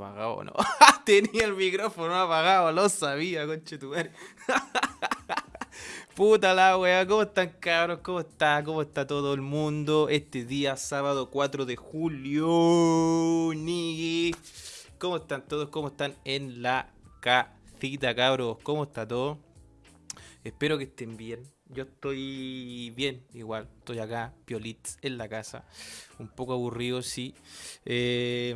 apagado, ¿no? Tenía el micrófono apagado, lo sabía, conchetumare. Puta la wea, ¿cómo están cabros? ¿Cómo está? ¿Cómo está todo el mundo? Este día, sábado 4 de julio, Nigui. ¿Cómo están todos? ¿Cómo están en la casita, cabros? ¿Cómo está todo? Espero que estén bien. Yo estoy bien, igual. Estoy acá, piolitz, en la casa. Un poco aburrido, sí. Eh,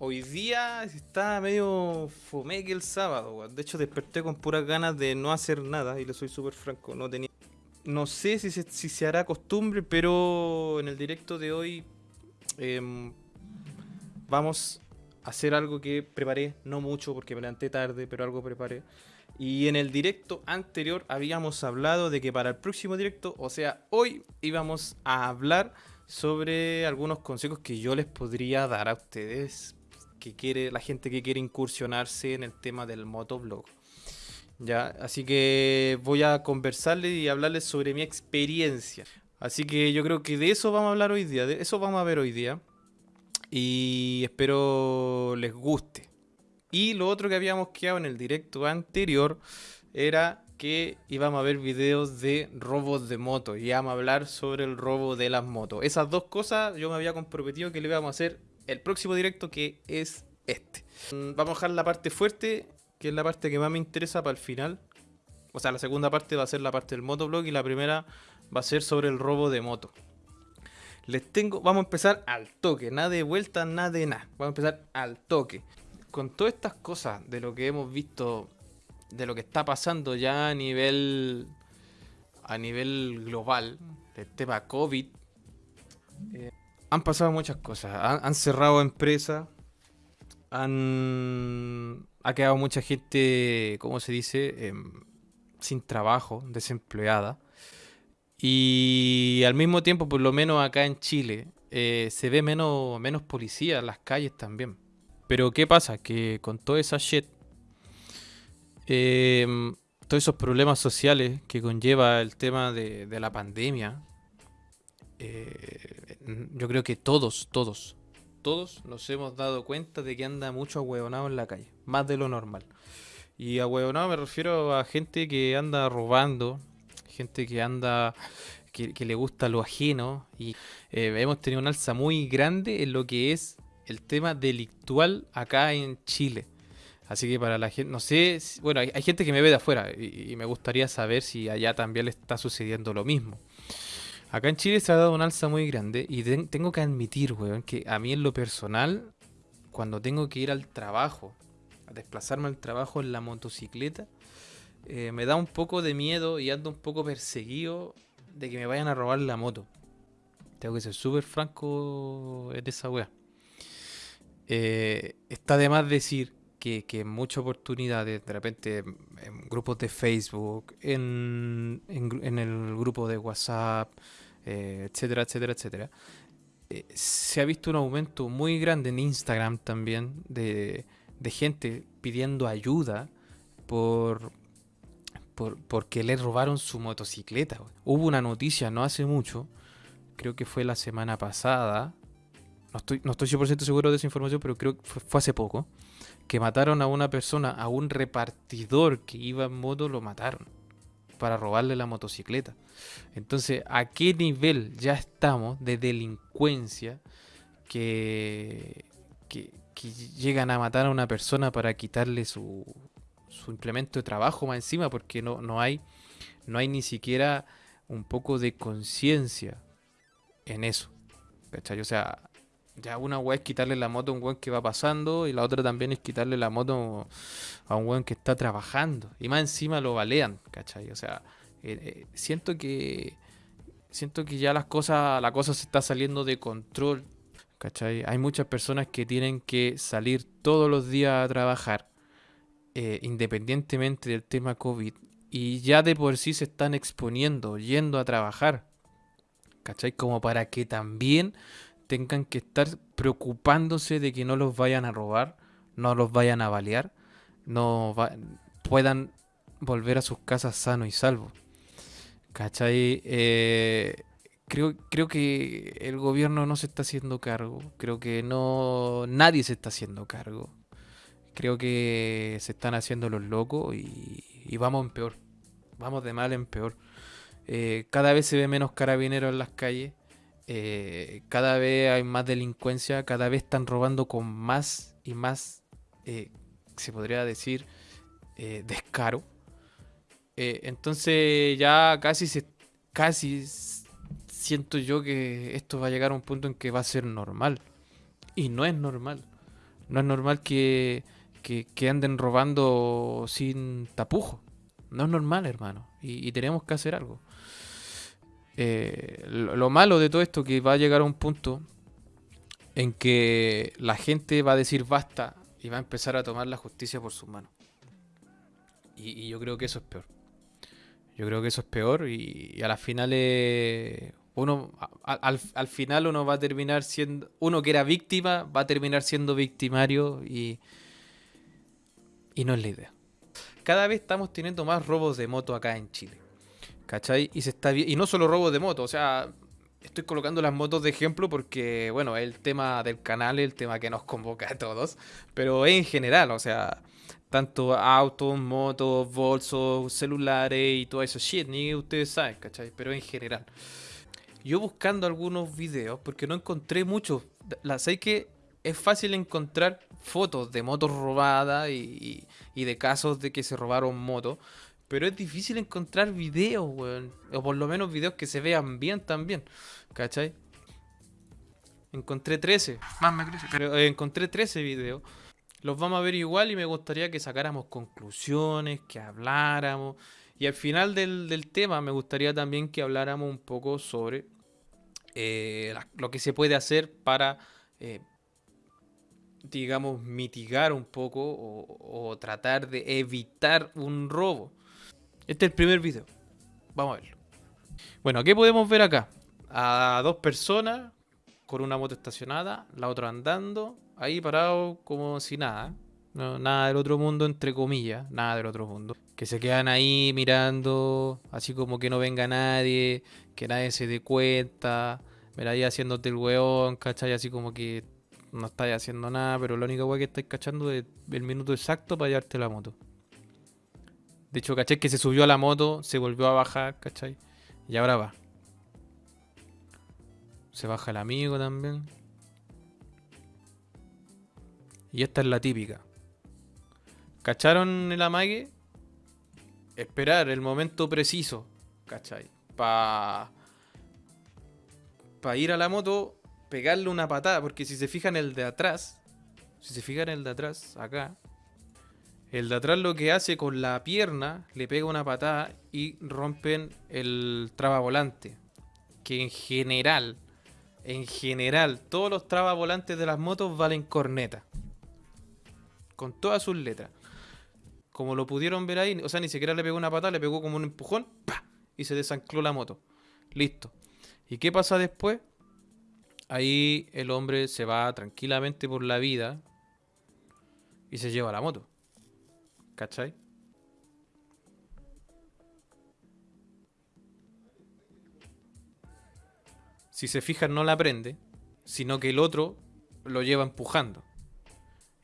hoy día está medio fome que el sábado. De hecho, desperté con puras ganas de no hacer nada. Y le soy súper franco. No tenía. No sé si se, si se hará costumbre, pero en el directo de hoy eh, vamos a hacer algo que preparé. No mucho porque me levanté tarde, pero algo preparé. Y en el directo anterior habíamos hablado de que para el próximo directo, o sea, hoy íbamos a hablar sobre algunos consejos que yo les podría dar a ustedes, que quiere la gente que quiere incursionarse en el tema del motoblog. Ya, así que voy a conversarles y hablarles sobre mi experiencia. Así que yo creo que de eso vamos a hablar hoy día, de eso vamos a ver hoy día. Y espero les guste. Y lo otro que habíamos quedado en el directo anterior era que íbamos a ver videos de robos de moto y íbamos a hablar sobre el robo de las motos. Esas dos cosas yo me había comprometido que le íbamos a hacer el próximo directo que es este. Mm, vamos a dejar la parte fuerte, que es la parte que más me interesa para el final. O sea, la segunda parte va a ser la parte del motoblog y la primera va a ser sobre el robo de moto. Les tengo, vamos a empezar al toque, nada de vuelta, nada de nada. Vamos a empezar al toque con todas estas cosas de lo que hemos visto, de lo que está pasando ya a nivel a nivel global, del tema COVID, eh, han pasado muchas cosas. Han, cerrado empresas, han ha quedado mucha gente, ¿cómo se dice? Em, sin trabajo, desempleada. Y al mismo tiempo, por lo menos acá en Chile, eh, se ve menos, menos policía en las calles también. Pero ¿qué pasa? Que con toda esa shit, em, todos esos problemas sociales que conlleva el tema de, la pandemia, eh, yo creo que todos, todos, todos nos hemos dado cuenta de que anda mucho ahueonado en la calle, más de lo normal. Y ahueonado me refiero a gente que anda robando, gente que anda que, le gusta lo ajeno y eh, hemos tenido un alza muy grande en lo que es el tema delictual acá en Chile. Así que para la gente, no sé, bueno, hay, gente que me ve de afuera y, me gustaría saber si allá también le está sucediendo lo mismo. Acá en Chile se ha dado un alza muy grande y tengo que admitir, weón, que a mí en lo personal, cuando tengo que ir al trabajo, a desplazarme al trabajo en la motocicleta, eh, me da un poco de miedo y ando un poco perseguido de que me vayan a robar la moto. Tengo que ser súper franco en esa weá. Eh, está de más decir que, en muchas oportunidades, de repente en grupos de Facebook, en, el grupo de WhatsApp, eh, etcétera, etcétera, etcétera, eh, se ha visto un aumento muy grande en Instagram también de, gente pidiendo ayuda por, por, porque le robaron su motocicleta. Hubo una noticia no hace mucho, creo que fue la semana pasada, no estoy, no estoy 100% seguro de esa información, pero creo que fue, hace poco, que mataron a una persona, a un repartidor que iba en moto, lo mataron para robarle la motocicleta. Entonces, ¿a qué nivel ya estamos de delincuencia que, que, llegan a matar a una persona para quitarle su, su implemento de trabajo más encima? Porque no, no, hay, no hay ni siquiera un poco de conciencia en eso. ¿Cachai? O sea, ya una weá es quitarle la moto a un weón que va pasando y la otra también es quitarle la moto a un weón que está trabajando. Y más encima lo balean, ¿cachai? O sea, eh, eh, siento que siento que ya las cosas, la cosa se está saliendo de control, ¿cachai? Hay muchas personas que tienen que salir todos los días a trabajar, eh, independientemente del tema COVID, y ya de por sí se están exponiendo, yendo a trabajar, ¿cachai? Como para que también tengan que estar preocupándose de que no los vayan a robar, no los vayan a balear, no puedan volver a sus casas sano y salvo. ¿Cachai? Eh, creo, creo que el gobierno no se está haciendo cargo. Creo que no nadie se está haciendo cargo. Creo que se están haciendo los locos y, y vamos en peor. Vamos de mal en peor. Eh, cada vez se ve menos carabineros en las calles. Eh, cada vez hay más delincuencia. Cada vez están robando con más y más, eh, se podría decir, descaro. entonces ya casi se, casi siento yo que esto va a llegar a un punto en que va a ser normal. Y no es normal. No es normal que, que, anden robando sin tapujo. No es normal, hermano. Y, tenemos que hacer algo. Eh, lo, malo de todo esto que va a llegar a un punto en que la gente va a decir basta y va a empezar a tomar la justicia por sus manos. Y, yo creo que eso es peor. Yo creo que eso es peor y, a las finales uno al, al, final uno va a terminar siendo uno que era víctima va a terminar siendo victimario y, y no es la idea. Cada vez estamos teniendo más robos de moto acá en Chile. ¿Cachai? Y, se está, y no solo robos de moto, o sea, estoy colocando las motos de ejemplo porque, bueno, el tema del canal, el tema que nos convoca a todos, pero en general, o sea, tanto autos, motos, bolsos, celulares y todo eso shit, ni ustedes saben, ¿cachai? Pero en general. Yo buscando algunos videos, porque no encontré muchos, la sé que es fácil encontrar fotos de motos robadas y, de casos de que se robaron motos. Pero es difícil encontrar videos, weón. O por lo menos videos que se vean bien también. ¿Cachai? Encontré 13. Más me crece. Pero eh, encontré 13 videos. Los vamos a ver igual y me gustaría que sacáramos conclusiones, que habláramos. Y al final del, tema me gustaría también que habláramos un poco sobre eh, lo que se puede hacer para eh, digamos, mitigar un poco o, tratar de evitar un robo. Este es el primer video. Vamos a verlo. Bueno, ¿qué podemos ver acá? A dos personas con una moto estacionada, la otra andando, ahí parado como si nada. nada del otro mundo, entre comillas, nada del otro mundo. Que se quedan ahí mirando, así como que no venga nadie, que nadie se dé cuenta. Mira ahí haciéndote el weón, ¿cachai? Así como que no estáis haciendo nada, pero la única weá que estáis cachando es el minuto exacto para llevarte la moto. De hecho, caché que se subió a la moto, se volvió a bajar, ¿cachai? Y ahora va. Se baja el amigo también. Y esta es la típica. ¿Cacharon el amague? Esperar el momento preciso, ¿cachai? Para pa ir a la moto pegarle una patada, porque si se fijan el de atrás, si se fijan el de atrás, acá, el de atrás lo que hace con la pierna, le pega una patada y rompen el volante Que en general, en general, todos los volantes de las motos valen corneta. Con todas sus letras. Como lo pudieron ver ahí, o sea, ni siquiera le pegó una patada, le pegó como un empujón, y se desancló la moto. Listo. ¿Y qué pasa después? ahí el hombre se va tranquilamente por la vida y se lleva la moto. ¿Cachai? Si se fijan no la prende, sino que el otro lo lleva empujando.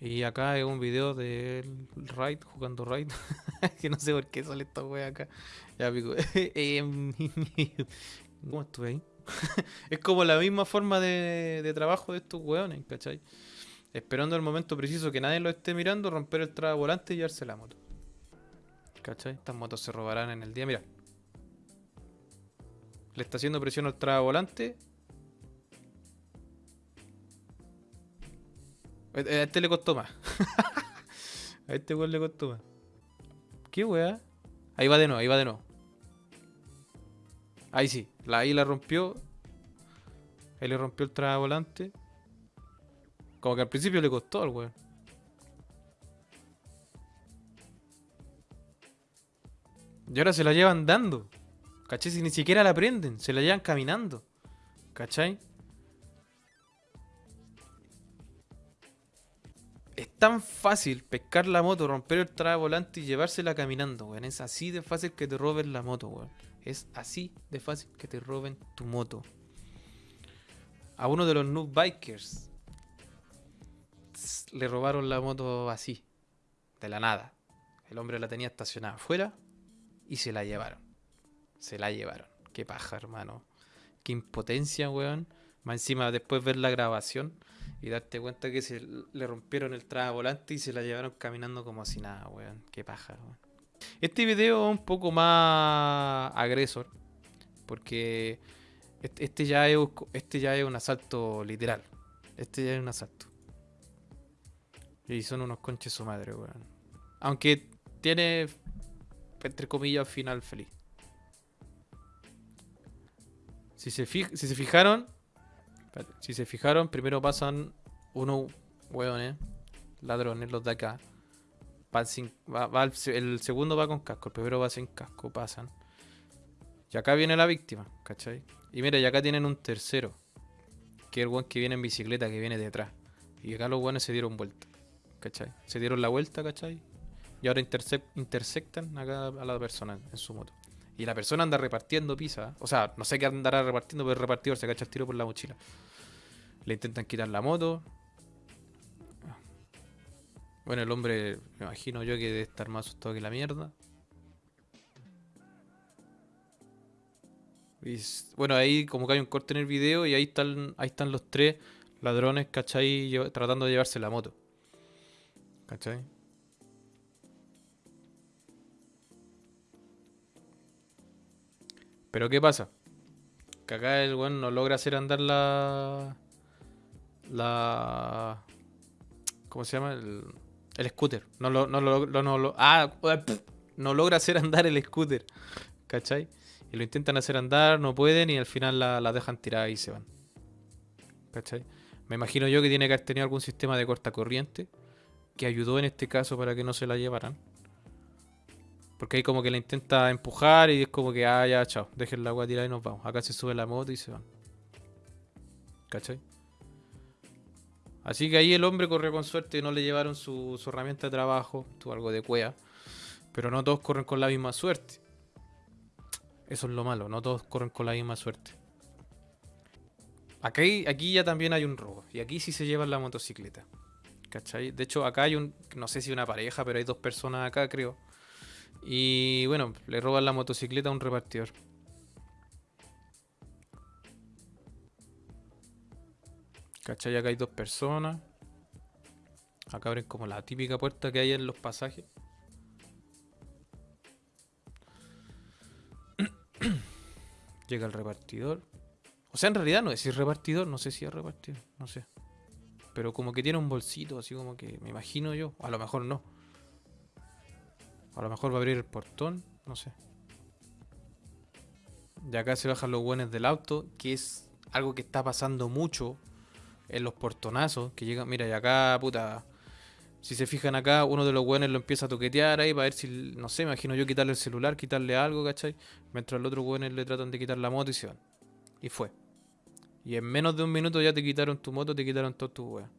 Y acá es un video del Raid, jugando Raid. que no sé por qué sale esta wea acá. Ya pico. Em, ¿Cómo estuve ahí? es como la misma forma de, trabajo de estos weones, ¿cachai? Esperando el momento preciso que nadie lo esté mirando, romper el traba volante y llevarse la moto. ¿Cachai? Estas motos se robarán en el día. Mira. Le está haciendo presión al traba volante. A este le costó más. a este weón le costó más. ¿Qué weá? Ahí va de nuevo, ahí va de nuevo. Ahí sí, la, ahí la rompió. Ahí le rompió el volante. Como que al principio le costó al weón. Y ahora se la llevan dando. ¿Cachai? Si ni siquiera la prenden, se la llevan caminando. ¿Cachai? Es tan fácil pescar la moto, romper el volante y llevársela caminando, weón. Es así de fácil que te roben la moto, weón. Es así de fácil que te roben tu moto. A uno de los noob bikers le robaron la moto así. de la nada. El hombre la tenía estacionada afuera y se la llevaron. Se la llevaron. Qué paja, hermano. Qué impotencia, weón. Más encima después ver la grabación y darte cuenta que se le rompieron el traba volante y se la llevaron caminando como si nada, weón. Qué paja, weón. Este video es un poco más agresor. Porque este, este ya es, este ya es un asalto literal. Este ya es un asalto. Y son unos conches su madre, weón. Aunque tiene, entre comillas, final feliz. Si se, si se fijaron, si se fijaron, primero pasan unos hueones, ladrones, los de acá. el, segundo va con casco, el primero va sin casco, pasan. Y acá viene la víctima, ¿cachai? Y mira, y acá tienen un tercero, que es el weón que viene en bicicleta, que viene detrás. Y acá los hueones se dieron vuelta, ¿cachai? Se dieron la vuelta, ¿cachai? Y ahora intersectan acá a la persona en su moto. Y la persona anda repartiendo pizza. O sea, no sé qué andará repartiendo, pero el repartidor se cacha el tiro por la mochila. Le intentan quitar la moto. Bueno, el hombre, me imagino yo que debe estar más asustado que la mierda. Bueno, ahí como que hay un corte en el video y ahí están, ahí están los tres ladrones, ¿cachai? Tratando de llevarse la moto. ¿Cachai? Pero ¿qué pasa? Que acá el weón no logra hacer andar la. La. ¿Cómo se llama? El, el scooter. No lo, no lo, no lo, ah, no logra hacer andar el scooter. ¿Cachai? Y lo intentan hacer andar, no pueden y al final la, la dejan tirada y se van. ¿Cachai? Me imagino yo que tiene que haber tenido algún sistema de corta corriente que ayudó en este caso para que no se la llevaran. Porque ahí como que la intenta empujar y es como que, ah, ya, chao, dejen la agua tirada y nos vamos. Acá se sube la moto y se van. ¿Cachai? Así que ahí el hombre corrió con suerte y no le llevaron su, herramienta de trabajo, tuvo algo de cuea. Pero no todos corren con la misma suerte. Eso es lo malo, no todos corren con la misma suerte. Aquí, aquí ya también hay un robo. Y aquí sí se llevan la motocicleta. ¿Cachai? De hecho, acá hay un, no sé si una pareja, pero hay dos personas acá, creo y bueno, le roban la motocicleta a un repartidor. ¿Cachai? Acá hay dos personas. Acá abren como la típica puerta que hay en los pasajes. Llega el repartidor. O sea, en realidad no es si es repartidor, no sé si es repartidor, no sé. Pero como que tiene un bolsito, así como que me imagino yo. A lo mejor no. A lo mejor va a abrir el portón, no sé. De acá se bajan los buenos del auto, que es algo que está pasando mucho en los portonazos. Que llegan, mira, y acá, puta. Si se fijan acá, uno de los buenos lo empieza a toquetear ahí para ver si, no sé, imagino yo quitarle el celular, quitarle algo, ¿cachai? Mientras el otro buenos le tratan de quitar la moto y se van. Y fue. Y en menos de un minuto ya te quitaron tu moto, te quitaron todo tu weón.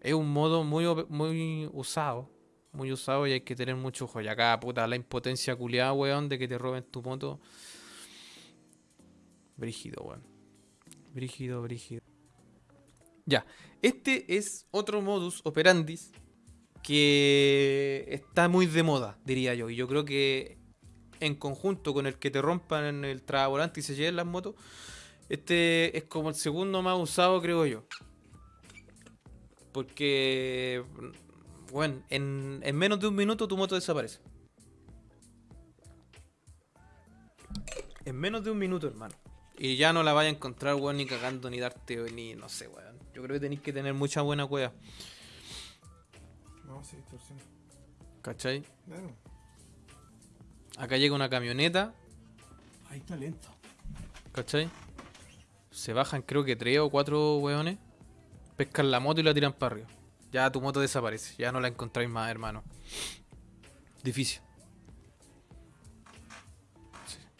Es un modo muy, muy usado muy usado y hay que tener mucho ojo. Y acá, puta, la impotencia culiada, weón, de que te roben tu moto. Brígido, weón. Brígido, brígido. Ya, este es otro modus operandis que está muy de moda, diría yo. Y yo creo que en conjunto con el que te rompan el volante y se lleven las motos, este es como el segundo más usado, creo yo. Porque bueno, en, menos de un minuto tu moto desaparece. En menos de un minuto, hermano. Y ya no la vaya a encontrar, weón, ni cagando, ni darte, ni no sé, weón. Yo creo que tenéis que tener mucha buena cueva. No, sí, distorsión. ¿Cachai? Claro. Acá llega una camioneta. Ahí está lento. ¿Cachai? Se bajan, creo que tres o cuatro weones. Pescan la moto y la tiran para arriba. Ya tu moto desaparece. Ya no la encontráis más, hermano. Difícil.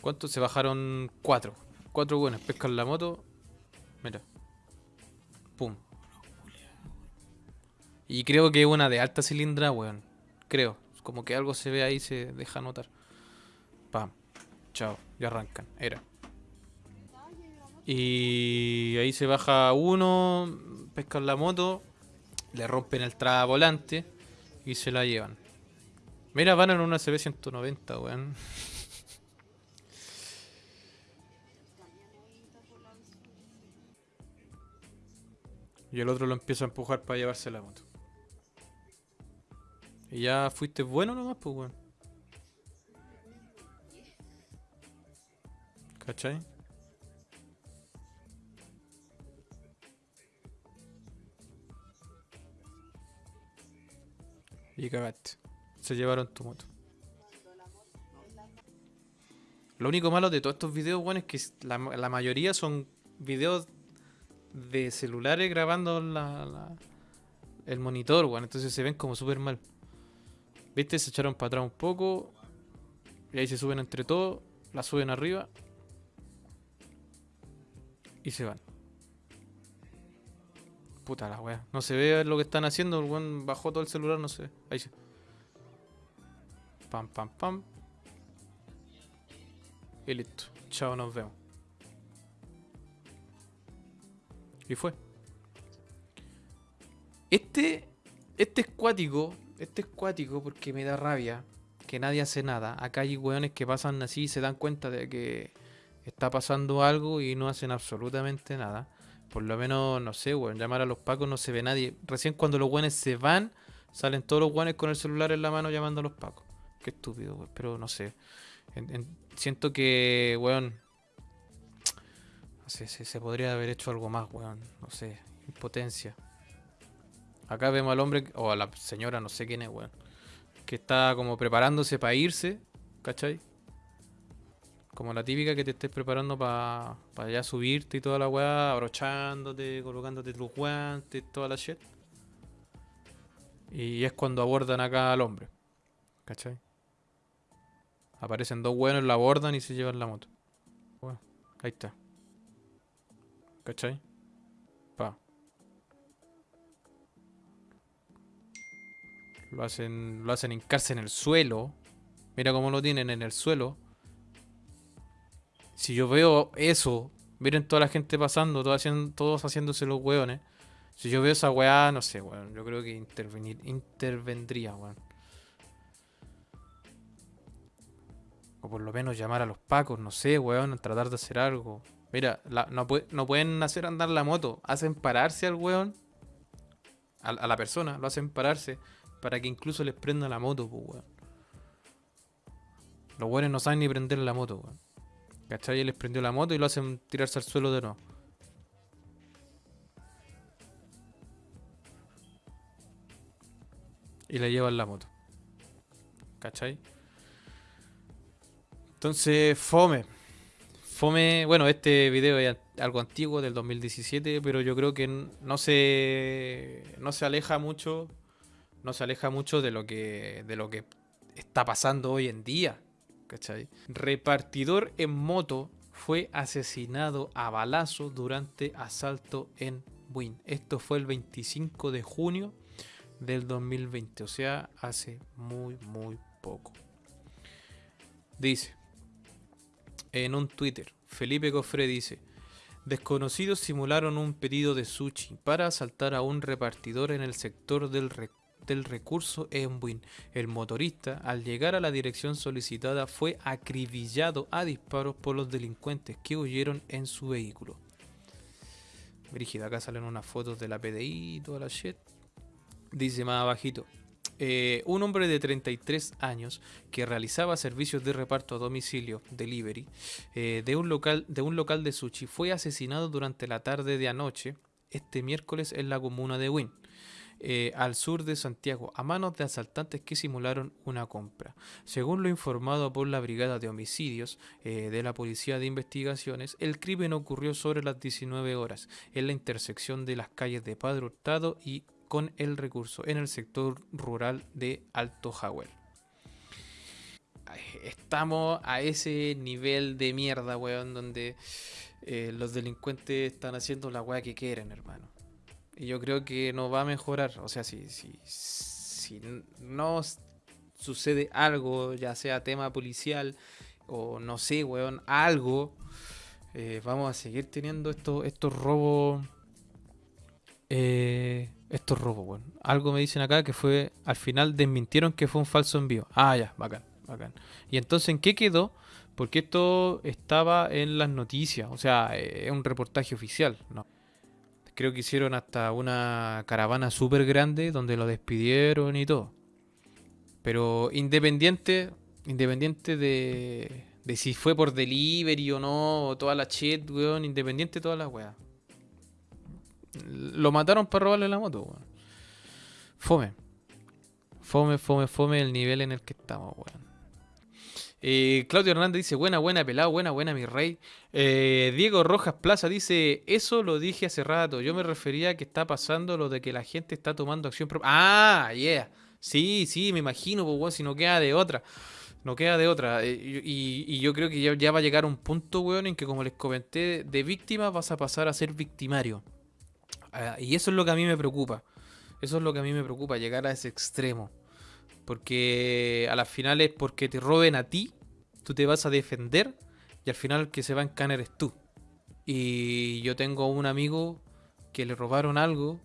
¿Cuántos? Se bajaron cuatro. Cuatro buenos. Pescan la moto. Mira. Pum. Y creo que una de alta cilindra, weón. Creo. Como que algo se ve ahí, se deja notar. Pam. Chao. Ya arrancan. Era. Y ahí se baja uno. Pescan la moto le rompen el volante y se la llevan. Mira, van en una CB190, weón. Y el otro lo empieza a empujar para llevarse la moto. Y ya fuiste bueno nomás, pues, weón. ¿Cachai? Y cagaste. Se llevaron tu moto. Lo único malo de todos estos videos, weón, es que la, mayoría son videos de celulares grabando la- el monitor, weón. Entonces se ven como súper mal. ¿Viste? Se echaron para atrás un poco. Y ahí se suben entre todos. La suben arriba. Y se van. Puta la wea. No se ve lo que están haciendo. El weón bajó todo el celular, no ve. Ahí sí. Pam, pam, pam. Y listo. Chao, nos vemos. Y fue. Este. Este es cuático. Este es cuático porque me da rabia. Que nadie hace nada. Acá hay weones que pasan así y se dan cuenta de que está pasando algo y no hacen absolutamente nada. Por lo menos, no sé, weón. Llamar a los pacos no se ve nadie. Recién cuando los weones se van, salen todos los weones con el celular en la mano llamando a los pacos. Qué estúpido, weón. Pero no sé. En- en- siento que, weón. No sé, se, se podría haber hecho algo más, weón. No sé. Impotencia. Acá vemos al hombre, o a la señora, no sé quién es, weón. Que está como preparándose para irse, ¿cachai? Como la típica que te estés preparando para ya subirte y toda la weá, abrochándote, colocándote tus guantes, toda la shit. Y es cuando abordan acá al hombre. ¿Cachai? Aparecen dos buenos, la abordan y se llevan la moto. Bueno, ahí está. ¿Cachai? Pa. Lo hacen, lo hacen hincarse en el suelo. Mira cómo lo tienen en el suelo. Si yo veo eso, miren toda la gente pasando, todos, haciendo, todos haciéndose los hueones. Si yo veo esa weá, no sé, weón. Yo creo que intervenir, intervendría, weón. O por lo menos llamar a los pacos, no sé, weón. Tratar de hacer algo. Mira, no, no pueden hacer andar la moto. Hacen pararse al weón. A, a la persona, lo hacen pararse. Para que incluso les prenda la moto, pues, weón. Los weones no saben ni prender la moto, weón. ¿Cachai? Y les prendió la moto y lo hacen tirarse al suelo de nuevo. Y le llevan la moto. ¿Cachai? Entonces, fome. Fome, bueno, este video es algo antiguo del 2017, pero yo creo que no se no se aleja mucho no se aleja mucho de lo que de lo que está pasando hoy en día, ¿cachai? Repartidor en moto fue asesinado a balazo durante asalto en Win. Esto fue el 25 de junio del 2020, o sea, hace muy muy poco. Dice en un Twitter, Felipe Cofré dice, desconocidos simularon un pedido de sushi para asaltar a un repartidor en el sector del, re- del recurso en Win. El motorista, al llegar a la dirección solicitada, fue acribillado a disparos por los delincuentes que huyeron en su vehículo. Brígida, acá salen unas fotos de la PDI y toda la shit. Dice más abajito. eh, un hombre de 33 años que realizaba servicios de reparto a domicilio, delivery, eh, de, un local, de un local de sushi fue asesinado durante la tarde de anoche, este miércoles en la comuna de Win, eh, al sur de Santiago, a manos de asaltantes que simularon una compra. Según lo informado por la Brigada de Homicidios eh, de la Policía de Investigaciones, el crimen ocurrió sobre las 19 horas en la intersección de las calles de Padre Hurtado y con el recurso en el sector rural de Alto Jahuel. Ay, Estamos a ese nivel de mierda, weón, donde eh, los delincuentes están haciendo la weá que quieren, hermano. Y yo creo que no va a mejorar. O sea, si, si, si no sucede algo, ya sea tema policial o no sé, weón, algo, eh, vamos a seguir teniendo estos, estos robos eh, Esto es robo, weón. Algo me dicen acá que fue, al final desmintieron que fue un falso envío. Ah, ya, bacán, bacán. Y entonces, ¿en qué quedó? Porque esto estaba en las noticias, o sea, eh, es un reportaje oficial, ¿no? Creo que hicieron hasta una caravana súper grande donde lo despidieron y todo. Pero independiente, independiente de, de si fue por delivery o no, o toda la shit, weón, independiente de todas las weas. Lo mataron para robarle la moto, weón. Fome. Fome, fome, fome el nivel en el que estamos, weón. Eh, Claudio Hernández dice, buena, buena, pelado, buena, buena, mi rey. Eh, Diego Rojas Plaza dice, eso lo dije hace rato. Yo me refería a que está pasando lo de que la gente está tomando acción propia. Ah, yeah. Sí, sí, me imagino, pues, weón, si no queda de otra. No queda de otra. Eh, y, yo creo que ya, ya va a llegar un punto, weón, en que como les comenté, de víctima vas a pasar a ser victimario. Ah, y eso es lo que a mí me preocupa. Eso es lo que a mí me preocupa, llegar a ese extremo. Porque a las finales, porque te roben a ti, tú te vas a defender y al final el que se va a encanar es tú. Y yo tengo un amigo que le robaron algo,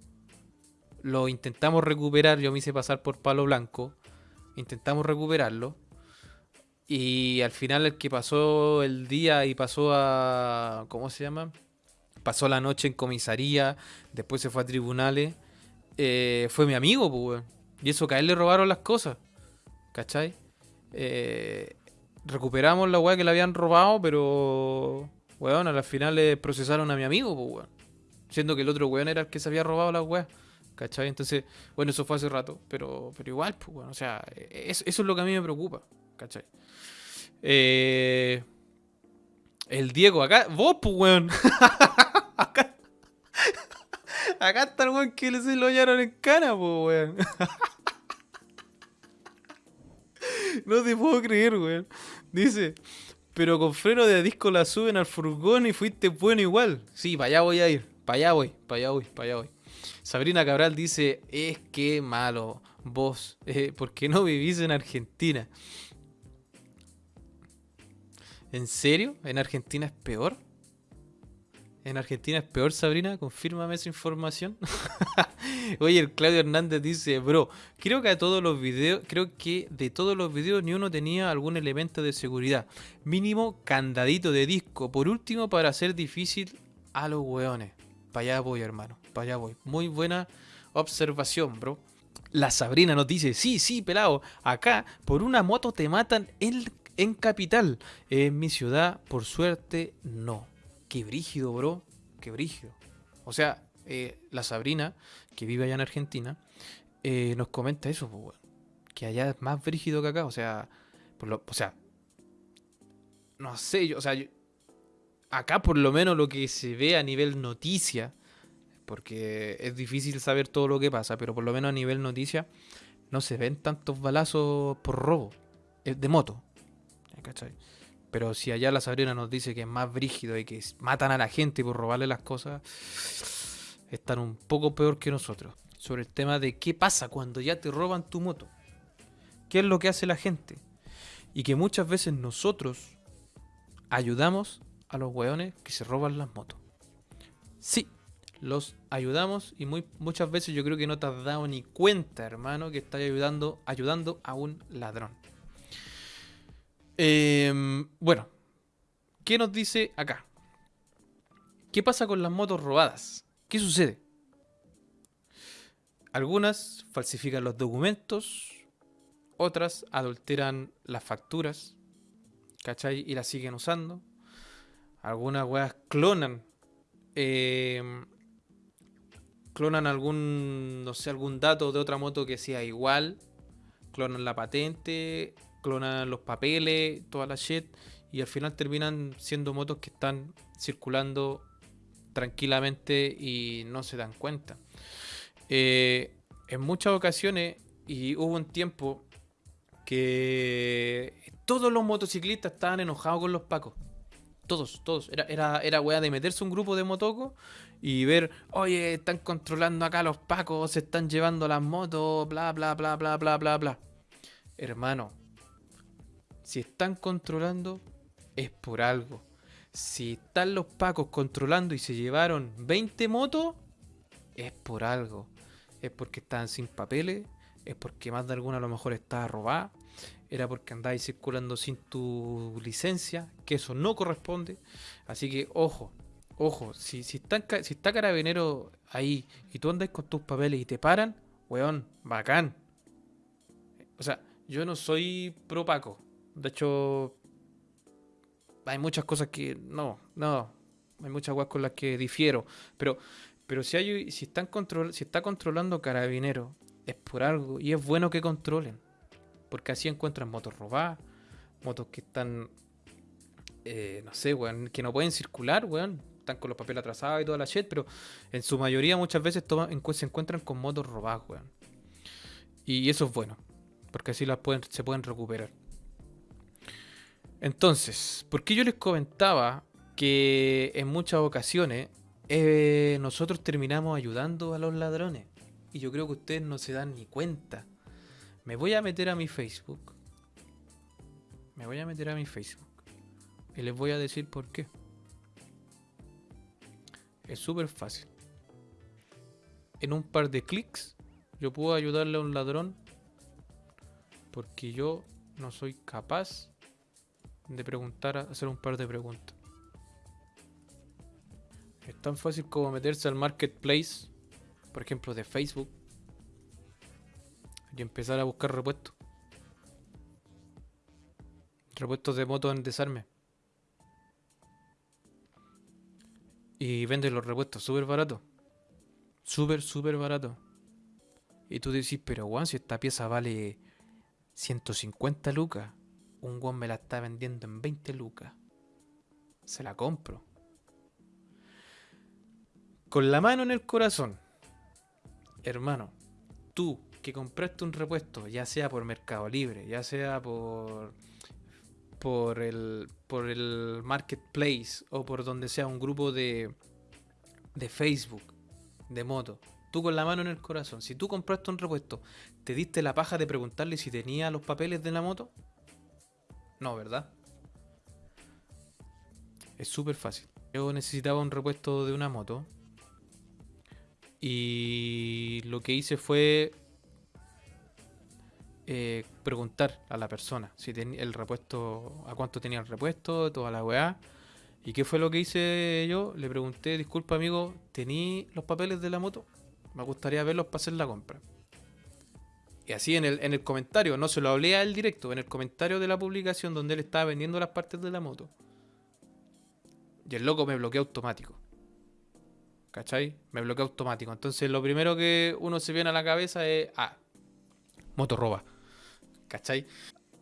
lo intentamos recuperar, yo me hice pasar por palo blanco, intentamos recuperarlo. Y al final el que pasó el día y pasó a... ¿Cómo se llama? Pasó la noche en comisaría, después se fue a tribunales. eh, fue mi amigo, pues. Y eso que a él le robaron las cosas. ¿Cachai? Eh, recuperamos la weá que le habían robado, pero. Weón, a la final le procesaron a mi amigo, pues, weón. Siendo que el otro weón era el que se había robado las weas. ¿Cachai? Entonces, bueno, eso fue hace rato. Pero, pero igual, pues, weón. O sea, es- eso es lo que a mí me preocupa. ¿Cachai? Eh, el Diego, acá. Vos, pues, weón. acá. Acá está el weón que se lo hallaron en cana, pues, weón. No te puedo creer, weón. Dice, pero con freno de disco la suben al furgón y fuiste bueno igual. Sí, para allá voy a ir. Para allá voy, para allá voy, para allá voy. Sabrina Cabral dice, es que malo, vos, eh, ¿por qué no vivís en Argentina? ¿En serio? ¿En Argentina es peor? ¿En Argentina es peor, Sabrina? Confírmame esa información. Oye, el Claudio Hernández dice, bro, creo que a todos los videos, creo que de todos los videos ni uno tenía algún elemento de seguridad. Mínimo candadito de disco. Por último, para hacer difícil a los weones. Para allá voy, hermano. Para allá voy. Muy buena observación, bro. La Sabrina nos dice, sí, sí, pelado. Acá, por una moto te matan en, en capital. En mi ciudad, por suerte, no. Qué brígido, bro. Qué brígido. O sea, eh, la Sabrina, que vive allá en Argentina, eh, nos comenta eso. Que allá es más brígido que acá. O sea, por lo, o sea, no sé, yo, o sea, acá por lo menos lo que se ve a nivel noticia, porque es difícil saber todo lo que pasa, pero por lo menos a nivel noticia no se ven tantos balazos por robo eh, de moto. ¿cachai? Pero si allá la Sabrina nos dice que es más brígido y que matan a la gente por robarle las cosas, están un poco peor que nosotros. Sobre el tema de qué pasa cuando ya te roban tu moto. ¿Qué es lo que hace la gente? Y que muchas veces nosotros ayudamos a los weones que se roban las motos. Sí, los ayudamos y muchas veces yo creo que no te has dado ni cuenta, hermano, que estás ayudando, ayudando a un ladrón. Em, bueno, ¿qué nos dice acá? ¿Qué pasa con las motos robadas? ¿Qué sucede? Algunas falsifican los documentos, otras adulteran las facturas, ¿cachai? Y las siguen usando. Algunas weas clonan. em, clonan algún, no sé, algún dato de otra moto que sea igual. Clonan la patente, clonan los papeles, toda la shit. Y al final terminan siendo motos que están circulando tranquilamente y no se dan cuenta. Eh, en muchas ocasiones, y hubo un tiempo que todos los motociclistas estaban enojados con los pacos. Todos, todos. Era, era, era weá de meterse un grupo de motocos y ver, oye, están controlando acá los pacos, se están llevando las motos, bla, bla, bla, bla, bla, bla, bla. Hermano, si están controlando, es por algo. Si están los pacos controlando y se llevaron 20 motos, es por algo. es porque estaban sin papeles, es porque más de alguna a lo mejor estaba robada, era porque andáis circulando sin tu licencia, que eso no corresponde. Así que ojo, ojo, si, si, está, si está carabinero ahí y tú andas con tus papeles y te paran, weón, bacán. O sea, yo no soy pro Paco. De hecho, hay muchas cosas que no, no, hay muchas cosas con las que difiero, pero pero si hay si están control, si está controlando carabinero es por algo y es bueno que controlen, porque así encuentran motos robadas, motos que están eh, no sé, weón, que no pueden circular, weón, están con los papeles atrasados y toda la shit, pero en su mayoría muchas veces se encuentran con motos robadas, weón. Y eso es bueno, porque así las pueden, se pueden recuperar. Entonces, ¿por qué yo les comentaba que en muchas ocasiones eh, nosotros terminamos ayudando a los ladrones? Y yo creo que ustedes no se dan ni cuenta. Me voy a meter a mi Facebook. Me voy a meter a mi Facebook. Y les voy a decir por qué. Es súper fácil. En un par de clics yo puedo ayudarle a un ladrón porque yo no soy capaz de preguntar, hacer un par de preguntas. Es tan fácil como meterse al marketplace, por ejemplo, de Facebook, y empezar a buscar repuestos. Repuestos de moto en desarme. Y vende los repuestos súper barato. Súper, súper barato. Y tú decís, pero Juan, si esta pieza vale 150 lucas un guan me la está vendiendo en 20 lucas. Se la compro. Con la mano en el corazón. Hermano, tú que compraste un repuesto, ya sea por Mercado Libre, ya sea por por el por el marketplace o por donde sea un grupo de de Facebook de moto. Tú con la mano en el corazón, si tú compraste un repuesto, ¿te diste la paja de preguntarle si tenía los papeles de la moto? No, ¿verdad? Es súper fácil. Yo necesitaba un repuesto de una moto. Y lo que hice fue eh, preguntar a la persona si tenía el repuesto, a cuánto tenía el repuesto, toda la weá. ¿Y qué fue lo que hice yo? Le pregunté, disculpa amigo, ¿tení los papeles de la moto? Me gustaría verlos para hacer la compra. Y así en el, en el comentario, no se lo hablé a él directo, en el comentario de la publicación donde él estaba vendiendo las partes de la moto. Y el loco me bloqueó automático. ¿Cachai? Me bloqueó automático. Entonces lo primero que uno se viene a la cabeza es, ah, moto roba. ¿Cachai?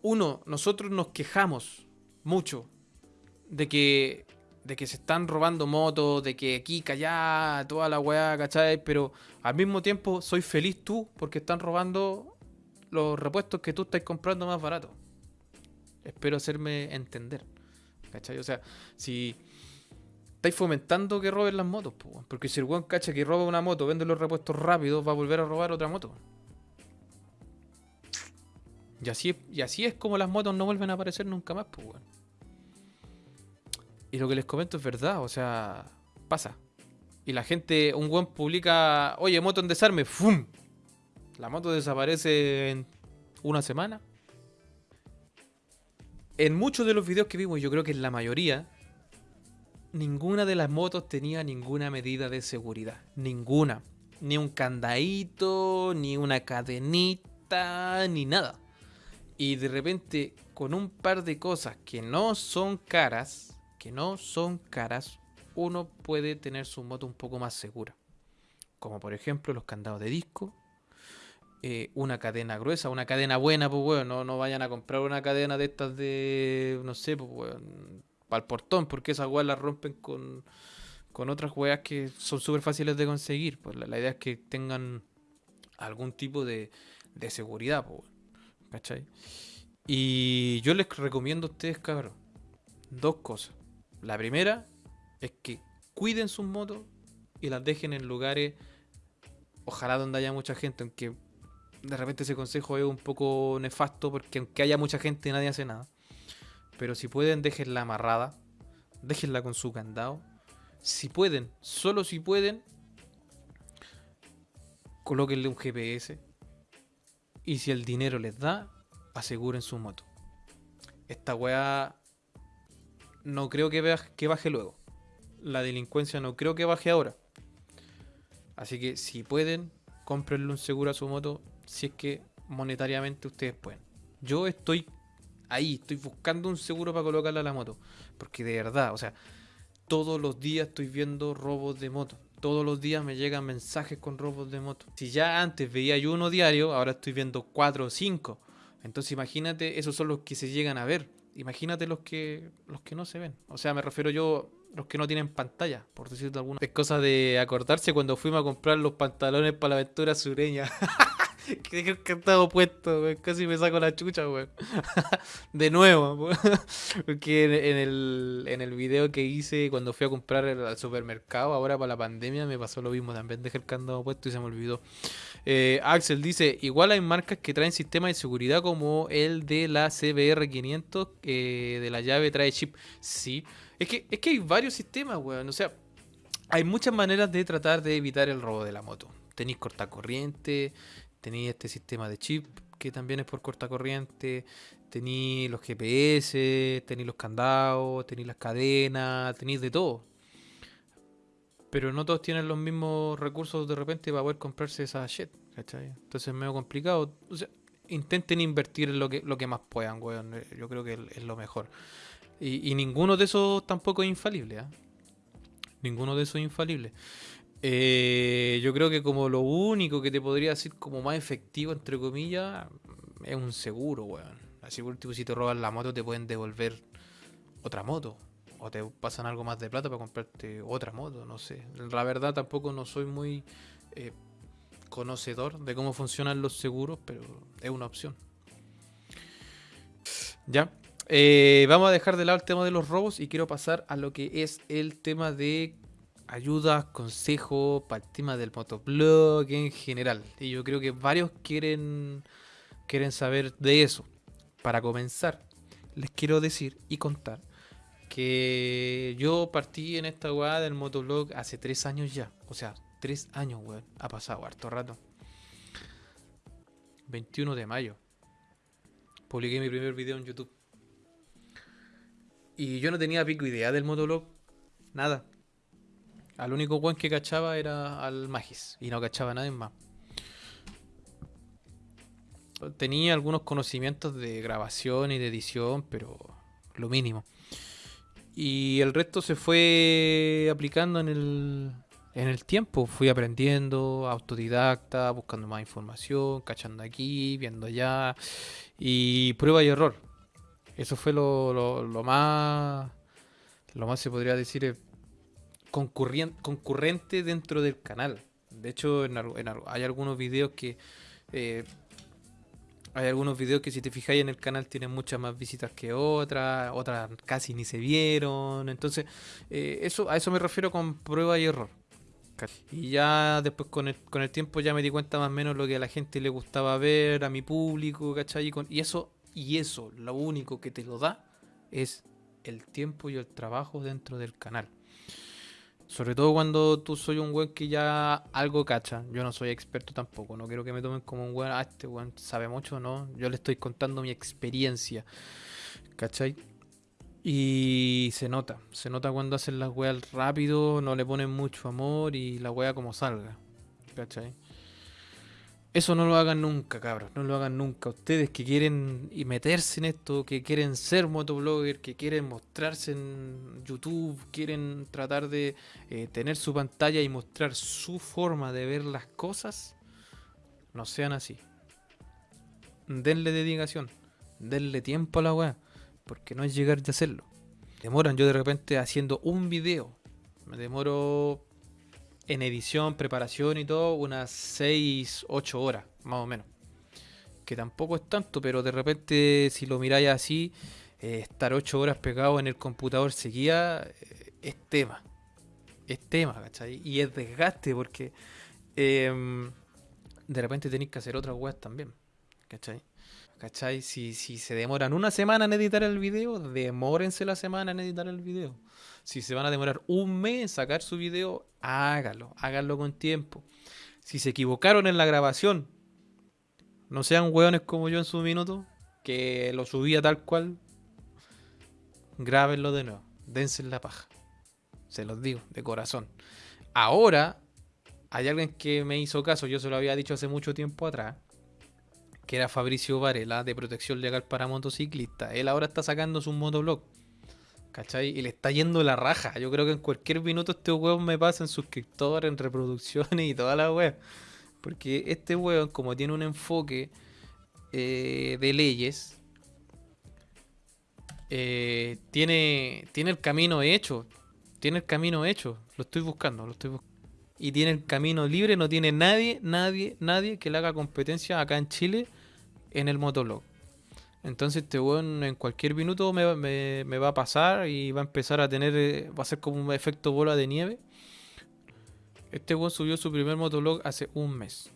Uno, nosotros nos quejamos mucho de que, de que se están robando motos, de que aquí, allá, toda la weá, ¿cachai? Pero al mismo tiempo soy feliz tú porque están robando los repuestos que tú estás comprando más barato. Espero hacerme entender. ¿Cachai? O sea, si estáis fomentando que roben las motos, porque si el buen cacha que roba una moto, vende los repuestos rápidos, va a volver a robar otra moto. Y así, y así es como las motos no vuelven a aparecer nunca más, pues, Y lo que les comento es verdad, o sea, pasa. Y la gente, un buen publica, oye, moto en desarme, ¡fum! La moto desaparece en una semana. En muchos de los videos que vimos, yo creo que en la mayoría, ninguna de las motos tenía ninguna medida de seguridad. Ninguna. Ni un candadito, ni una cadenita, ni nada. Y de repente, con un par de cosas que no son caras, que no son caras, uno puede tener su moto un poco más segura. Como por ejemplo los candados de disco, eh, una cadena gruesa, una cadena buena, pues weón, no, no vayan a comprar una cadena de estas de, no sé, pues weón, para el portón, porque esas weas las rompen con, con otras weas que son súper fáciles de conseguir. Pues la, idea es que tengan algún tipo de, de seguridad, pues ¿cachai? Y yo les recomiendo a ustedes, cabrón, dos cosas. La primera es que cuiden sus motos y las dejen en lugares, ojalá donde haya mucha gente, aunque de repente ese consejo es un poco nefasto porque aunque haya mucha gente nadie hace nada. Pero si pueden, déjenla amarrada. Déjenla con su candado. Si pueden, solo si pueden, colóquenle un GPS. Y si el dinero les da, aseguren su moto. Esta weá no creo que, vea- que baje luego. La delincuencia no creo que baje ahora. Así que si pueden, cómprenle un seguro a su moto si es que monetariamente ustedes pueden. Yo estoy ahí, estoy buscando un seguro para colocarle a la moto. Porque de verdad, o sea, todos los días estoy viendo robos de moto. Todos los días me llegan mensajes con robos de moto. Si ya antes veía yo uno diario, ahora estoy viendo cuatro o cinco. Entonces imagínate, esos son los que se llegan a ver. Imagínate los que los que no se ven. O sea, me refiero yo los que no tienen pantalla, por decirte alguna. Es cosa de acordarse cuando fuimos a comprar los pantalones para la aventura sureña. que que que estaba puesto, weón. Casi me saco la chucha, weón. de nuevo. Porque en, el, en el video que hice cuando fui a comprar al supermercado, ahora para la pandemia, me pasó lo mismo. También dejé el candado puesto y se me olvidó. Eh, Axel dice, igual hay marcas que traen sistemas de seguridad como el de la CBR500, eh, de la llave trae chip. Sí, es que, es que hay varios sistemas, weón. O sea, hay muchas maneras de tratar de evitar el robo de la moto. Tenéis cortacorriente, tenéis este sistema de chip que también es por cortacorriente, tenéis los GPS, tenéis los candados, tenéis las cadenas, tenéis de todo. Pero no todos tienen los mismos recursos de repente para poder comprarse esa shit, ¿cachai? Entonces es medio complicado. O sea, intenten invertir lo que, lo que más puedan, weón. Eh, Yo creo que es lo mejor. Y, y ninguno de esos tampoco es infalible, ¿ah? Ninguno de esos es infalible. Eh, yo creo que como lo único que te podría decir como más efectivo, entre comillas, es un seguro, weón. Así por último, si te roban la moto, te pueden devolver otra moto. O te pasan algo más de plata para comprarte otra moto, no sé. La verdad tampoco no soy muy eh, conocedor de cómo funcionan los seguros, pero es una opción. Ya. Eh, vamos a dejar de lado el tema de los robos y quiero pasar a lo que es el tema de ayudas, consejos para el tema del motoblog en general. Y yo creo que varios quieren, quieren saber de eso. Para comenzar, les quiero decir y contar que yo partí en esta weá del motoblog hace tres años ya. O sea, tres años, weón. Ha pasado harto rato. 21 de mayo. Publiqué mi primer video en YouTube. Y yo no tenía pico idea del motoblog. Nada. Al único weón que cachaba era al Magis. Y no cachaba a nadie más. Tenía algunos conocimientos de grabación y de edición, pero lo mínimo. Y el resto se fue aplicando en el, en el tiempo. Fui aprendiendo, autodidacta, buscando más información, cachando aquí, viendo allá. Y prueba y error. Eso fue lo, lo- más, lo más se podría decir, eh, concurrente dentro del canal. De hecho, en hay algunos videos que... eh, hay algunos videos que si te fijáis en el canal tienen muchas más visitas que otras, otras casi ni se vieron. Entonces, eh, eso, a eso me refiero con prueba y error. Y ya después con el, con el tiempo ya me di cuenta más o menos lo que a la gente le gustaba ver, a mi público. Y, con- y eso, y eso, lo único que te lo da es el tiempo y el trabajo dentro del canal. Sobre todo cuando tú soy un weón que ya algo cacha. Yo no soy experto tampoco. No quiero que me tomen como un weón. Ah, este weón sabe mucho, ¿no? Yo le estoy contando mi experiencia. ¿Cachai? Y se nota. Se nota cuando hacen las weas rápido, no le ponen mucho amor y la wea como salga. ¿Cachai? Eso no lo hagan nunca, cabros. No lo hagan nunca. Ustedes que quieren meterse en esto, que quieren ser motoblogger, que quieren mostrarse en YouTube, quieren tratar de eh, tener su pantalla y mostrar su forma de ver las cosas, no sean así. Denle dedicación, denle tiempo a la weá, porque no es llegar de hacerlo. Demoran yo de repente haciendo un video, me demoro en edición, preparación y todo, unas 6, 8 horas, más o menos. Que tampoco es tanto, pero de repente si lo miráis así, eh, estar 8 horas pegado en el computador seguía eh, es tema. Es tema, ¿cachai? Y es desgaste porque em, de repente tenéis que hacer otras weas también, ¿cachai? ¿Cachai? Si, si se demoran una semana en editar el video, demórense la semana en editar el video. Si se van a demorar un mes en sacar su video, hágalo, háganlo con tiempo. Si se equivocaron en la grabación, no sean hueones como yo en su minuto, que lo subía tal cual. Grábenlo de nuevo. Dense en la paja. Se los digo, de corazón. Ahora, hay alguien que me hizo caso, yo se lo había dicho hace mucho tiempo atrás, que era Fabricio Varela, de Protección Legal para Motociclistas. Él ahora está sacando su motoblog. ¿Cachai? Y le está yendo la raja. Yo creo que en cualquier minuto este weón me pasa en suscriptores, en reproducciones y toda la web. Porque este weón, como tiene un enfoque eh, de leyes, eh, tiene, tiene el camino hecho. Tiene el camino hecho. Lo estoy buscando, lo estoy buscando. Y tiene el camino libre, no tiene nadie, nadie, nadie que le haga competencia acá en Chile en el motoblog. Entonces este weón en cualquier minuto me, va a pasar y va a empezar a tener, eh, va a ser como un efecto bola de nieve. Este weón subió su primer motoblog hace un mes.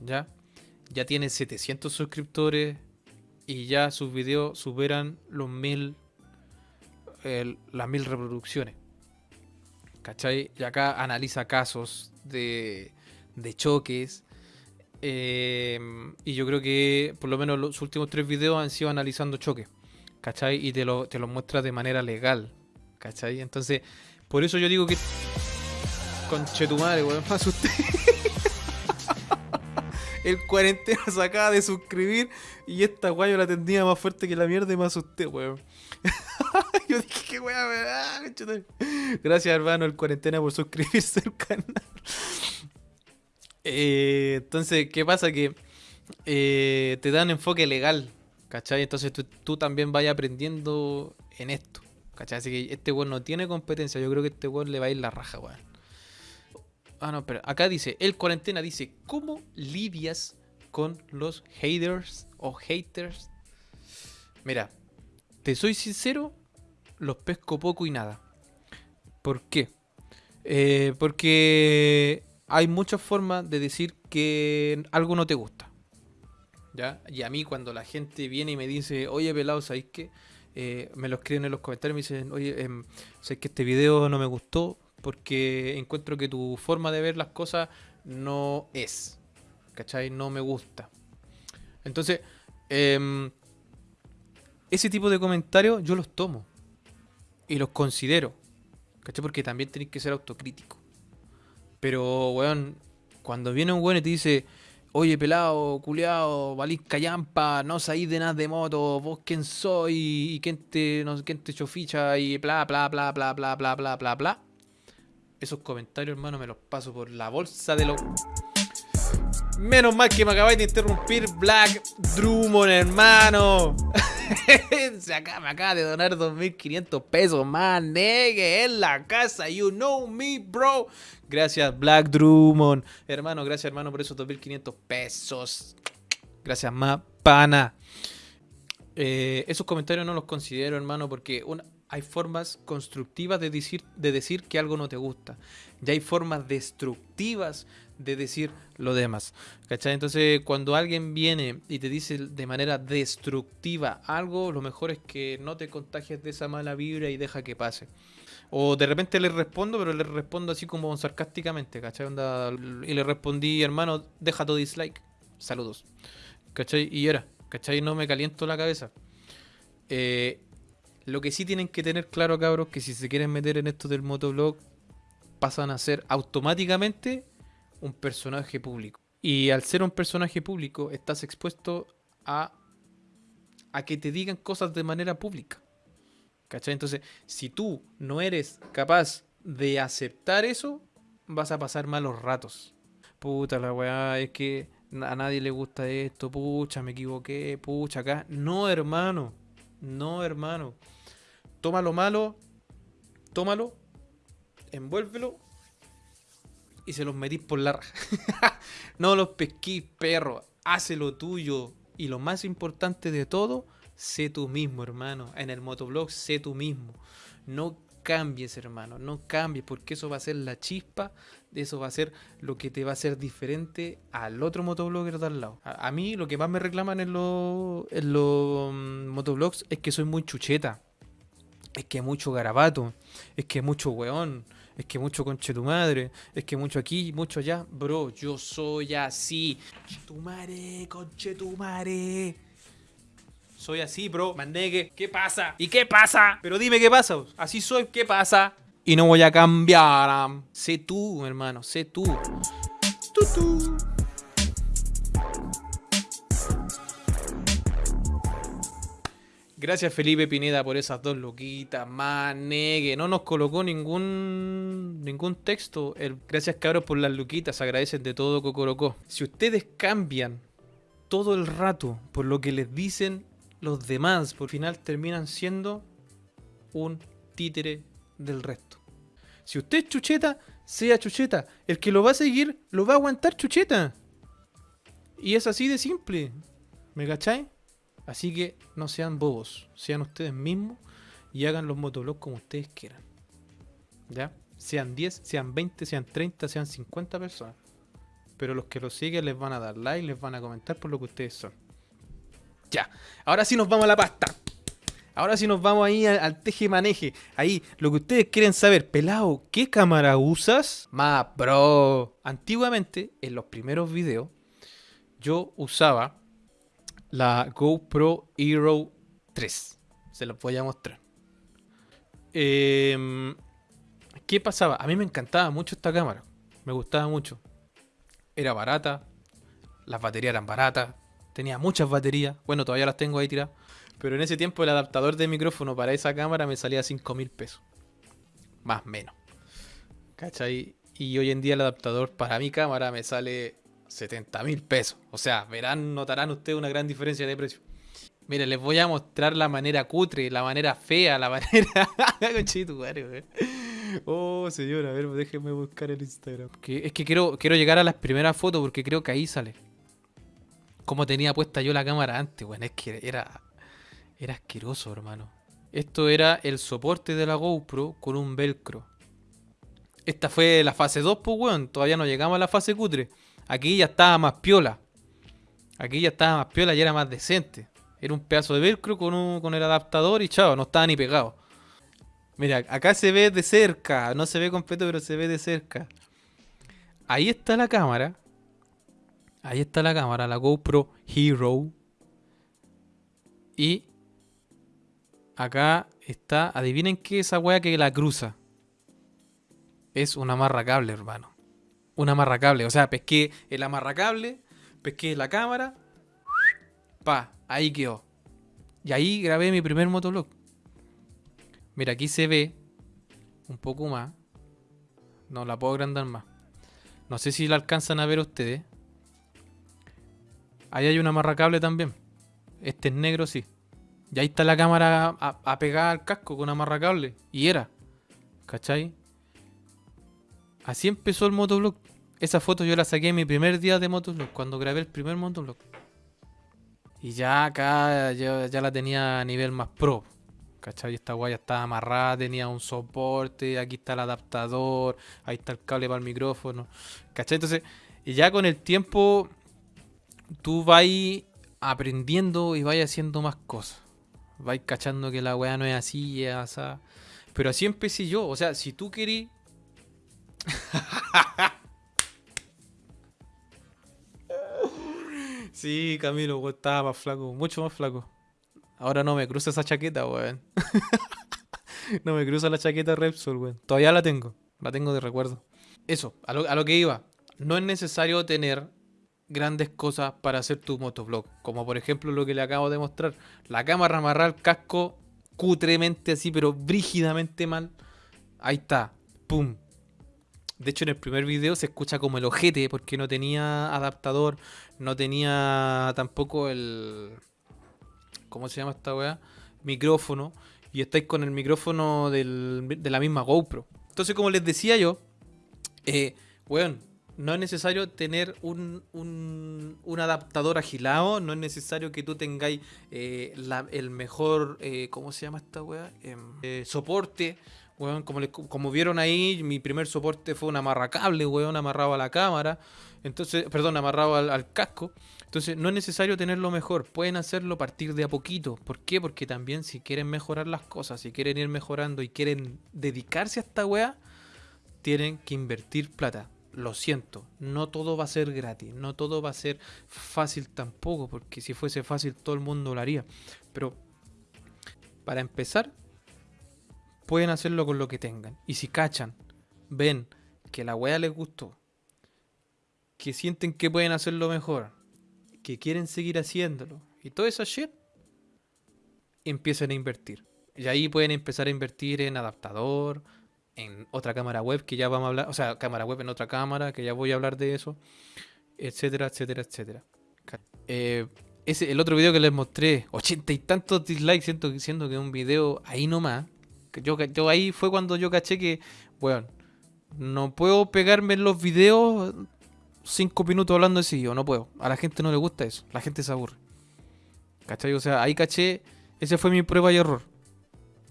¿Ya? Ya tiene 700 suscriptores y ya sus videos superan los mil, las mil reproducciones. ¿Cachai? Y acá analiza casos de, de choques. Em, y yo creo que por lo menos los últimos tres videos han sido analizando choques. ¿Cachai? Y te lo, te lo muestra de manera legal. ¿Cachai? Entonces, por eso yo digo que... Conche tu madre, weón, me asusté. El cuarentena se acaba de suscribir y esta guayo la tendía más fuerte que la mierda y me asusté, weón. Yo dije, qué weá, Gracias, hermano, el cuarentena por suscribirse al canal. Eh, entonces, ¿qué pasa? Que eh, te dan enfoque legal, ¿cachai? Entonces tú, también vas aprendiendo en esto, ¿cachai? Así que este weón no tiene competencia. Yo creo que este weón le va a ir la raja, weón. Ah, no, pero acá dice, el cuarentena dice, ¿cómo lidias con los haters o haters? Mira, te soy sincero, los pesco poco y nada. ¿Por qué? Eh, porque hay muchas formas de decir que algo no te gusta. ¿Ya? Y a mí cuando la gente viene y me dice, oye pelado, ¿sabes qué? Eh, me lo escriben en los comentarios, me dicen, oye, eh, ¿sabes que este video no me gustó? porque encuentro que tu forma de ver las cosas no es. ¿Cachai? No me gusta. Entonces, em, ese tipo de comentarios yo los tomo y los considero. ¿Cachai? Porque también tenéis que ser autocrítico. Pero, weón, cuando viene un weón y te dice, oye, pelado, culeado, valís callampa, no sabéis de nada de moto, vos quién soy, y quién te, no, quién te choficha, y bla, bla, bla, bla, bla, bla, bla, bla, bla esos comentarios, hermano, me los paso por la bolsa de los... Menos mal que me acabáis de interrumpir Black Drummond, hermano. Se acaba, me acaba de donar 2.500 pesos más, negue, en la casa. You know me, bro. Gracias, Black Drummond. Hermano, gracias, hermano, por esos 2.500 pesos. Gracias, más. Eh, esos comentarios no los considero, hermano, porque hay formas constructivas de decir, de decir que algo no te gusta. Y hay formas destructivas de decir lo demás. ¿Cachai? Entonces, cuando alguien viene y te dice de manera destructiva algo, lo mejor es que no te contagies de esa mala vibra y deja que pase. O de repente le respondo, pero le respondo así como sarcásticamente, ¿cachai? y le respondí, hermano, deja tu dislike. Saludos. ¿Cachai? Y era, ¿cachai? No me caliento la cabeza. Eh, lo que sí tienen que tener claro, cabros, que si se quieren meter en esto del motoblog, pasan a ser automáticamente un personaje público. Y al ser un personaje público, estás expuesto a, a que te digan cosas de manera pública. ¿Cachai? Entonces, si tú no eres capaz de aceptar eso, vas a pasar malos ratos. Puta la weá, es que a nadie le gusta esto, pucha, me equivoqué, pucha, acá. No, hermano. No, hermano. Toma lo malo, tómalo, envuélvelo y se los metís por la raja. no los pesquís, perro. Hace lo tuyo. Y lo más importante de todo, sé tú mismo, hermano. En el motoblog, sé tú mismo. No cambies, hermano. No cambies, porque eso va a ser la chispa. Eso va a ser lo que te va a hacer diferente al otro motoblogger de al lado. A, mí, lo que más me reclaman en los, en los mm, motoblogs es que soy muy chucheta. es que mucho garabato, es que mucho weón, es que mucho conche tu madre, es que mucho aquí, mucho allá. Bro, yo soy así. Conche tu madre, conche tu madre. Soy así, bro. Mandegue, ¿qué pasa? ¿Y qué pasa? Pero dime qué pasa. Así soy, ¿qué pasa? Y no voy a cambiar. Sé tú, hermano, sé tú. Tú. Gracias Felipe Pineda por esas dos loquitas, manegue. No nos colocó ningún ningún texto. Gracias cabros por las luquitas, agradecen de todo Cocorocó. Si ustedes cambian todo el rato por lo que les dicen los demás, por final terminan siendo un títere del resto. Si usted es chucheta, sea chucheta. El que lo va a seguir, lo va a aguantar chucheta. Y es así de simple. ¿Me cachai? Así que no sean bobos, sean ustedes mismos y hagan los motoblogs como ustedes quieran. ¿Ya? Sean 10, sean 20, sean 30, sean 50 personas. Pero los que lo siguen les van a dar like, les van a comentar por lo que ustedes son. Ya, ahora sí nos vamos a la pasta. Ahora sí nos vamos ahí al, al teje maneje. Ahí, lo que ustedes quieren saber, pelado, ¿qué cámara usas? Más, bro. Antiguamente, en los primeros videos, yo usaba la GoPro Hero 3. Se los voy a mostrar. Em, ¿Qué pasaba? A mí me encantaba mucho esta cámara. Me gustaba mucho. Era barata. Las baterías eran baratas. Tenía muchas baterías. Bueno, todavía las tengo ahí tiradas. Pero en ese tiempo el adaptador de micrófono para esa cámara me salía 5 mil pesos. Más menos. ¿Cachai? Y hoy en día el adaptador para mi cámara me sale 70 mil pesos. O sea, verán, notarán ustedes una gran diferencia de precio. Miren, les voy a mostrar la manera cutre, la manera fea, la manera. Oh, señora, a ver, déjenme buscar el Instagram. Es que quiero, quiero llegar a las primeras fotos porque creo que ahí sale. Cómo tenía puesta yo la cámara antes, weón. Es que era. Era asqueroso, hermano. Esto era el soporte de la GoPro con un velcro. Esta fue la fase 2, pues, weón. Todavía no llegamos a la fase cutre. Aquí ya estaba más piola. Aquí ya estaba más piola y era más decente. Era un pedazo de velcro con, un- con el adaptador y chao, no estaba ni pegado. Mira, acá se ve de cerca. No se ve completo, pero se ve de cerca. Ahí está la cámara. Ahí está la cámara, la GoPro Hero. Y acá está, adivinen qué es esa wea que la cruza. Es un amarracable, hermano. Un amarracable. O sea, pesqué el amarracable, pesqué la cámara. Pa, ahí quedó. Y ahí grabé mi primer motovlog. Mira, aquí se ve un poco más. No la puedo agrandar más. No sé si la alcanzan a ver ustedes. Ahí hay un amarracable también. Este es negro, sí. Y ahí está la cámara a, a pegar al casco con amarracable. Y era. ¿Cachai? Así empezó el motovlog. Esa foto yo la saqué en mi primer día de motovlog, cuando grabé el primer motovlog. Y ya acá ya la tenía a nivel más pro. ¿Cachai? Esta guaya estaba amarrada, tenía un soporte, aquí está el adaptador, ahí está el cable para el micrófono. ¿Cachai? Entonces, y ya con el tiempo tú vas aprendiendo y vas haciendo más cosas. Vais cachando que la weá no es así, es así. Pero así empecé yo. O sea, si tú querís Sí, Camilo, weón, estaba más flaco, mucho más flaco. Ahora no me cruza esa chaqueta, weón. no me cruza la chaqueta Repsol, weón. Todavía la tengo, la tengo de recuerdo. Eso, a lo que iba. No es necesario tener grandes cosas para hacer tu motovlog. Como por ejemplo lo que le acabo de mostrar. La cámara amarrada al casco cutremente así, pero brígidamente mal. Ahí está. Pum. De hecho, en el primer video se escucha como el ojete porque no tenía adaptador, no tenía tampoco el. ¿Cómo se llama esta weá? Micrófono. Y estáis con el micrófono de la misma GoPro. Entonces, como les decía yo, eh, weón, no es necesario tener un, un, adaptador agilado, no es necesario que tú tengáis eh, el mejor, eh, ¿cómo se llama esta weá? Em, eh, soporte. Weón, como, le- como vieron ahí, mi primer soporte fue un amarracable, weón, amarrado a la cámara. Entonces, perdón, amarrado al, al casco. Entonces, no es necesario tenerlo mejor. Pueden hacerlo a partir de a poquito. ¿Por qué? Porque también si quieren mejorar las cosas, si quieren ir mejorando y quieren dedicarse a esta weá, tienen que invertir plata. Lo siento, no todo va a ser gratis, no todo va a ser fácil tampoco, porque si fuese fácil todo el mundo lo haría. Pero para empezar, pueden hacerlo con lo que tengan. Y si cachan, ven que la weá les gustó, que sienten que pueden hacerlo mejor, que quieren seguir haciéndolo, y toda esa shit, empiecen a invertir. Y ahí pueden empezar a invertir en adaptador, en otra cámara web que ya vamos a hablar, o sea, cámara web en otra cámara, que ya voy a hablar de eso, etcétera, etcétera, etcétera. Eh, ese, el otro video que les mostré, ochenta y tantos dislikes, siento, siendo que un video ahí nomás. Que yo, yo ahí fue cuando yo caché que, bueno, no puedo pegarme en los videos cinco minutos hablando de seguido, no puedo. A la gente no le gusta eso, la gente se aburre. ¿Cachai? O sea, ahí caché, ese fue mi prueba y error.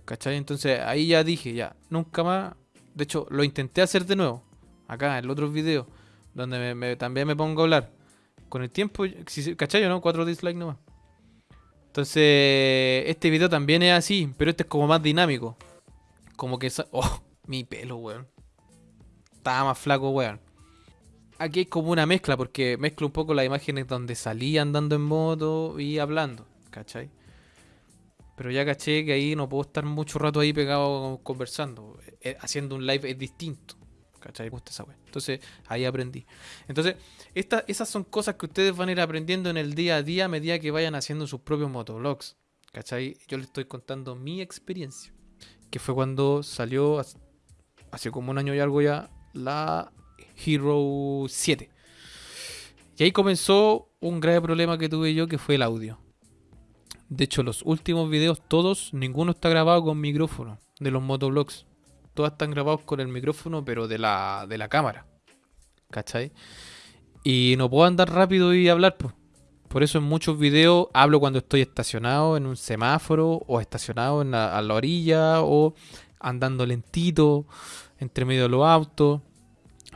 ¿Cachai? Entonces ahí ya dije, ya, nunca más. De hecho, lo intenté hacer de nuevo. Acá, en el otro video. Donde me- también me pongo a hablar. Con el tiempo, ¿cachai o no? Cuatro dislikes nomás. Entonces, este video también es así, pero este es como más dinámico. Como que... Oh, mi pelo, weón. Estaba más flaco, weón. Aquí hay como una mezcla, porque mezclo un poco las imágenes donde salí andando en moto y hablando, ¿cachai? Pero ya caché que ahí no puedo estar mucho rato ahí pegado conversando. Eh, haciendo un live es distinto. ¿Cachai? Gusta esa wea. Entonces ahí aprendí. Entonces, esta- esas son cosas que ustedes van a ir aprendiendo en el día a día a medida que vayan haciendo sus propios motovlogs. ¿Cachai? Yo les estoy contando mi experiencia. Que fue cuando salió hace, hace como un año y algo ya la Hero 7. Y ahí comenzó un grave problema que tuve yo que fue el audio. De hecho, los últimos videos, todos, ninguno está grabado con micrófono de los motovlogs. Todos están grabados con el micrófono, pero de la, de la cámara. ¿Cachai? Y no puedo andar rápido y hablar, pues. Por eso en muchos videos hablo cuando estoy estacionado en un semáforo o estacionado en la- a la orilla o andando lentito entre medio de los autos.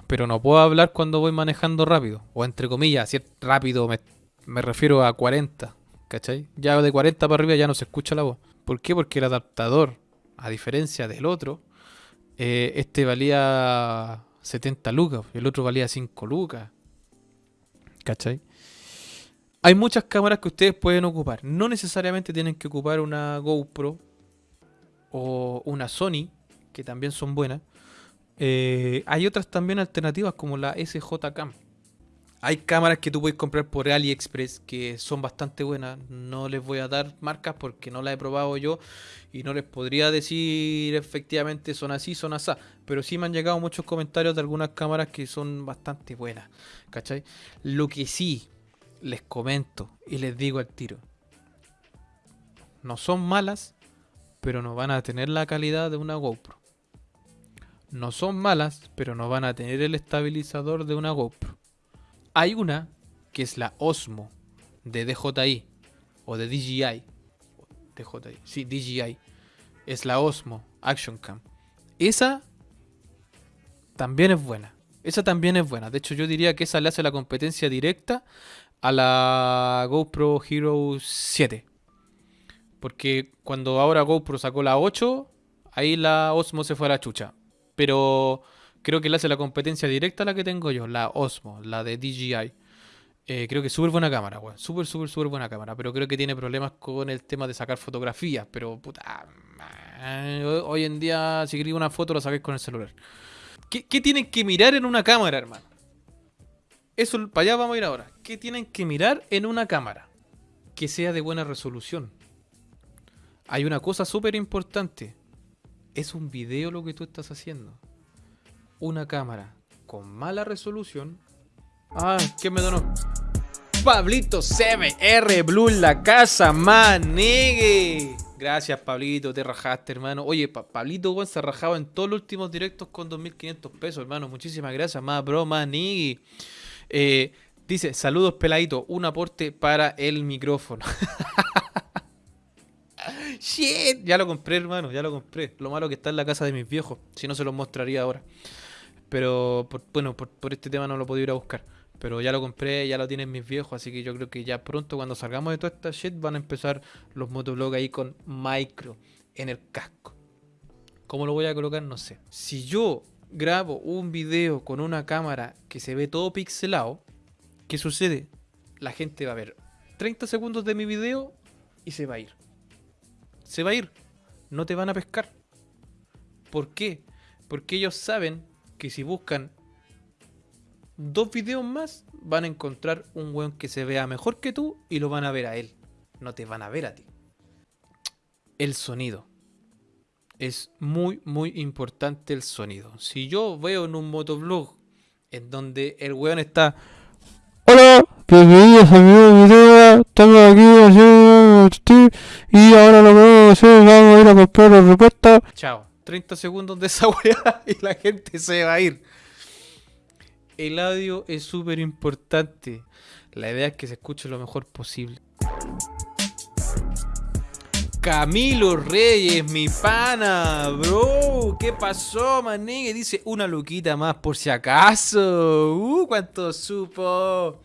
Pero no puedo hablar cuando voy manejando rápido. O entre comillas, si es rápido me, me refiero a 40. ¿Cachai? Ya de 40 para arriba ya no se escucha la voz. ¿Por qué? Porque el adaptador, a diferencia del otro, eh, este valía 70 lucas el otro valía 5 lucas. ¿Cachai? Hay muchas cámaras que ustedes pueden ocupar. No necesariamente tienen que ocupar una GoPro o una Sony, que también son buenas. Eh, hay otras también alternativas como la SJ Cam. Hay cámaras que tú puedes comprar por AliExpress que son bastante buenas. No les voy a dar marcas porque no las he probado yo y no les podría decir efectivamente son así, son así. Pero sí me han llegado muchos comentarios de algunas cámaras que son bastante buenas. ¿Cachai? Lo que sí les comento y les digo al tiro. No son malas, pero no van a tener la calidad de una GoPro. No son malas, pero no van a tener el estabilizador de una GoPro. Hay una que es la Osmo de DJI o de DJI. DJI, sí, DJI. Es la Osmo Action Cam. Esa también es buena. Esa también es buena. De hecho, yo diría que esa le hace la competencia directa a la GoPro Hero 7. Porque cuando ahora GoPro sacó la 8, ahí la Osmo se fue a la chucha. Pero creo que le hace la competencia directa a la que tengo yo, la Osmo, la de DJI. Eh, creo que es súper buena cámara, weón. Súper, súper, súper buena cámara. Pero creo que tiene problemas con el tema de sacar fotografías. Pero, puta. Hoy en día, si queréis una foto, la sacáis con el celular. ¿Qué, qué tienen que mirar en una cámara, hermano? Eso, para allá vamos a ir ahora. ¿Qué tienen que mirar en una cámara? Que sea de buena resolución. Hay una cosa súper importante. Es un video lo que tú estás haciendo. Una cámara con mala resolución. Ah, ¿quién me donó? Pablito CMR Blue en la casa, manegue. Gracias, Pablito, te rajaste, hermano. Oye, Pa- Pablito weón, se ha rajado en todos los últimos directos con 2.500 pesos, hermano. Muchísimas gracias, más bro, manegue. Eh, dice, saludos, peladito. Un aporte para el micrófono. Shit, ya lo compré, hermano, ya lo compré. Lo malo que está en la casa de mis viejos, si no se los mostraría ahora. Pero por- bueno, por, este tema no lo puedo ir a buscar. Pero ya lo compré, ya lo tienen mis viejos, así que yo creo que ya pronto cuando salgamos de toda esta shit van a empezar los motovlogs ahí con micro en el casco. ¿Cómo lo voy a colocar? No sé. Si yo grabo un video con una cámara que se ve todo pixelado, ¿qué sucede? La gente va a ver 30 segundos de mi video y se va a ir. Se va a ir. No te van a pescar. ¿Por qué? Porque ellos saben que si buscan dos videos más, van a encontrar un weón que se vea mejor que tú y lo van a ver a él. No te van a ver a ti. El sonido. Es muy, muy importante el sonido. Si yo veo en un motovlog en donde el weón está. Hola, bienvenidos a mi video. Estamos aquí haciendo y ahora lo que vamos a hacer, vamos a ir a comprar la respuesta. Chao. 30 segundos de esa weá y la gente se va a ir. El audio es súper importante. La idea es que se escuche lo mejor posible. Camilo Reyes, mi pana, bro. ¿Qué pasó, manegue? Dice una luquita más por si acaso. Uh, cuánto supo.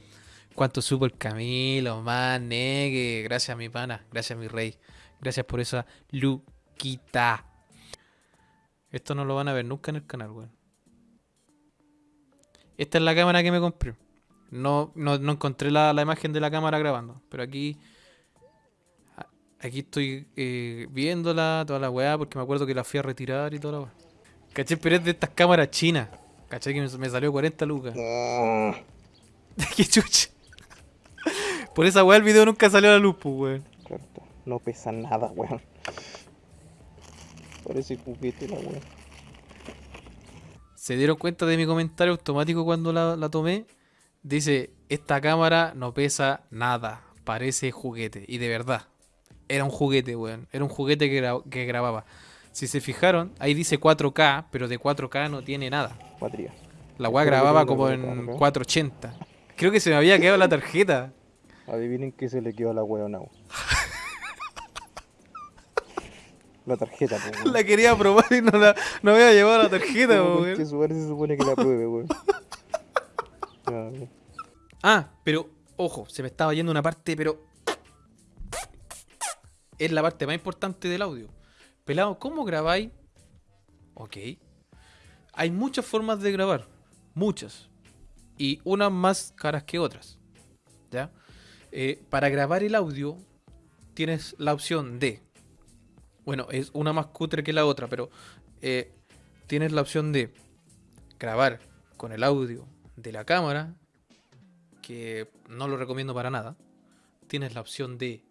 Cuánto supo el Camilo, manegue. Gracias, mi pana. Gracias, mi rey. Gracias por esa luquita. Esto no lo van a ver nunca en el canal, weón. Esta es la cámara que me compré. No, no, no encontré la, la imagen de la cámara grabando. Pero aquí. Aquí estoy eh, viéndola, toda la weá, porque me acuerdo que la fui a retirar y toda la weá. Caché, pero es de estas cámaras chinas. Caché que me, salió 40 lucas. Qué chucha. Por esa weá el video nunca salió a la luz, pues, weón. No pesa nada, weón. Parece juguete la weón. ¿Se dieron cuenta de mi comentario automático cuando la, la tomé? Dice, esta cámara no pesa nada, parece juguete. Y de verdad, era un juguete, weón. Era un juguete que, gra- que grababa. Si se fijaron, ahí dice 4K, pero de 4K no tiene nada. Batería. La weá grababa como 4K, en ¿no? 480. Creo que se me había quedado la tarjeta. Adivinen qué se le quedó a la now. La tarjeta, po, weón. La quería probar y no, la, no había llevado la tarjeta, ¿Cómo weón. que su se supone que la pruebe, weón. Ah, pero ojo, se me estaba yendo una parte, pero es la parte más importante del audio. Pelado, ¿cómo grabáis? Ok. Hay muchas formas de grabar, muchas. Y unas más caras que otras. ¿Ya? Eh, para grabar el audio tienes la opción de... Bueno, es una más cutre que la otra, pero eh, tienes la opción de grabar con el audio de la cámara que no lo recomiendo para nada. Tienes la opción de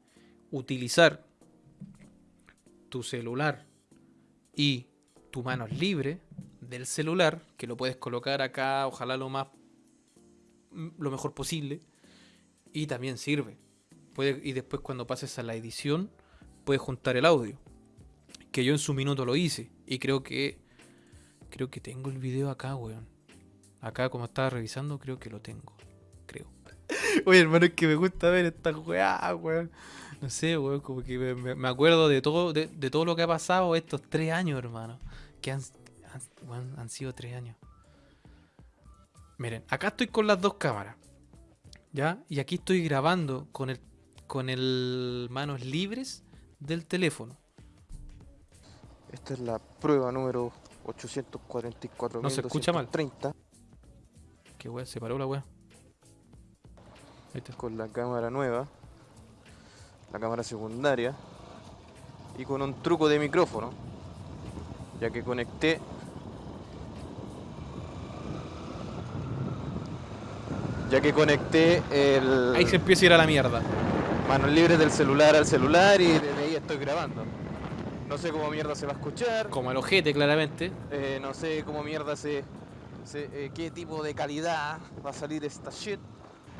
utilizar tu celular y tu mano libre del celular, que lo puedes colocar acá, ojalá lo más lo mejor posible y también sirve. Y después cuando pases a la edición puedes juntar el audio, que yo en su minuto lo hice y creo que creo que tengo el video acá, weón. Acá como estaba revisando, creo que lo tengo creo. Oye, hermano, es que me gusta ver esta weá, weón. No sé, weón, como que me, me- acuerdo de todo, de, de todo lo que ha pasado estos tres años, hermano. Que han, han sido tres años. Miren, acá estoy con las dos cámaras. ¿Ya? Y aquí estoy grabando con el con el manos libres del teléfono. Esta es la prueba número 844. No se escucha mal. 30 Que weón, se paró la weá. Ahí está. con la cámara nueva, la cámara secundaria y con un truco de micrófono, ya que conecté ya que conecté el Ahí se empieza a ir a la mierda. manos libres del celular al celular y desde ahí estoy grabando. No sé cómo mierda se va a escuchar, Como el ojete, claramente. eh, no sé cómo mierda se, se- eh, qué tipo de calidad va a salir esta shit.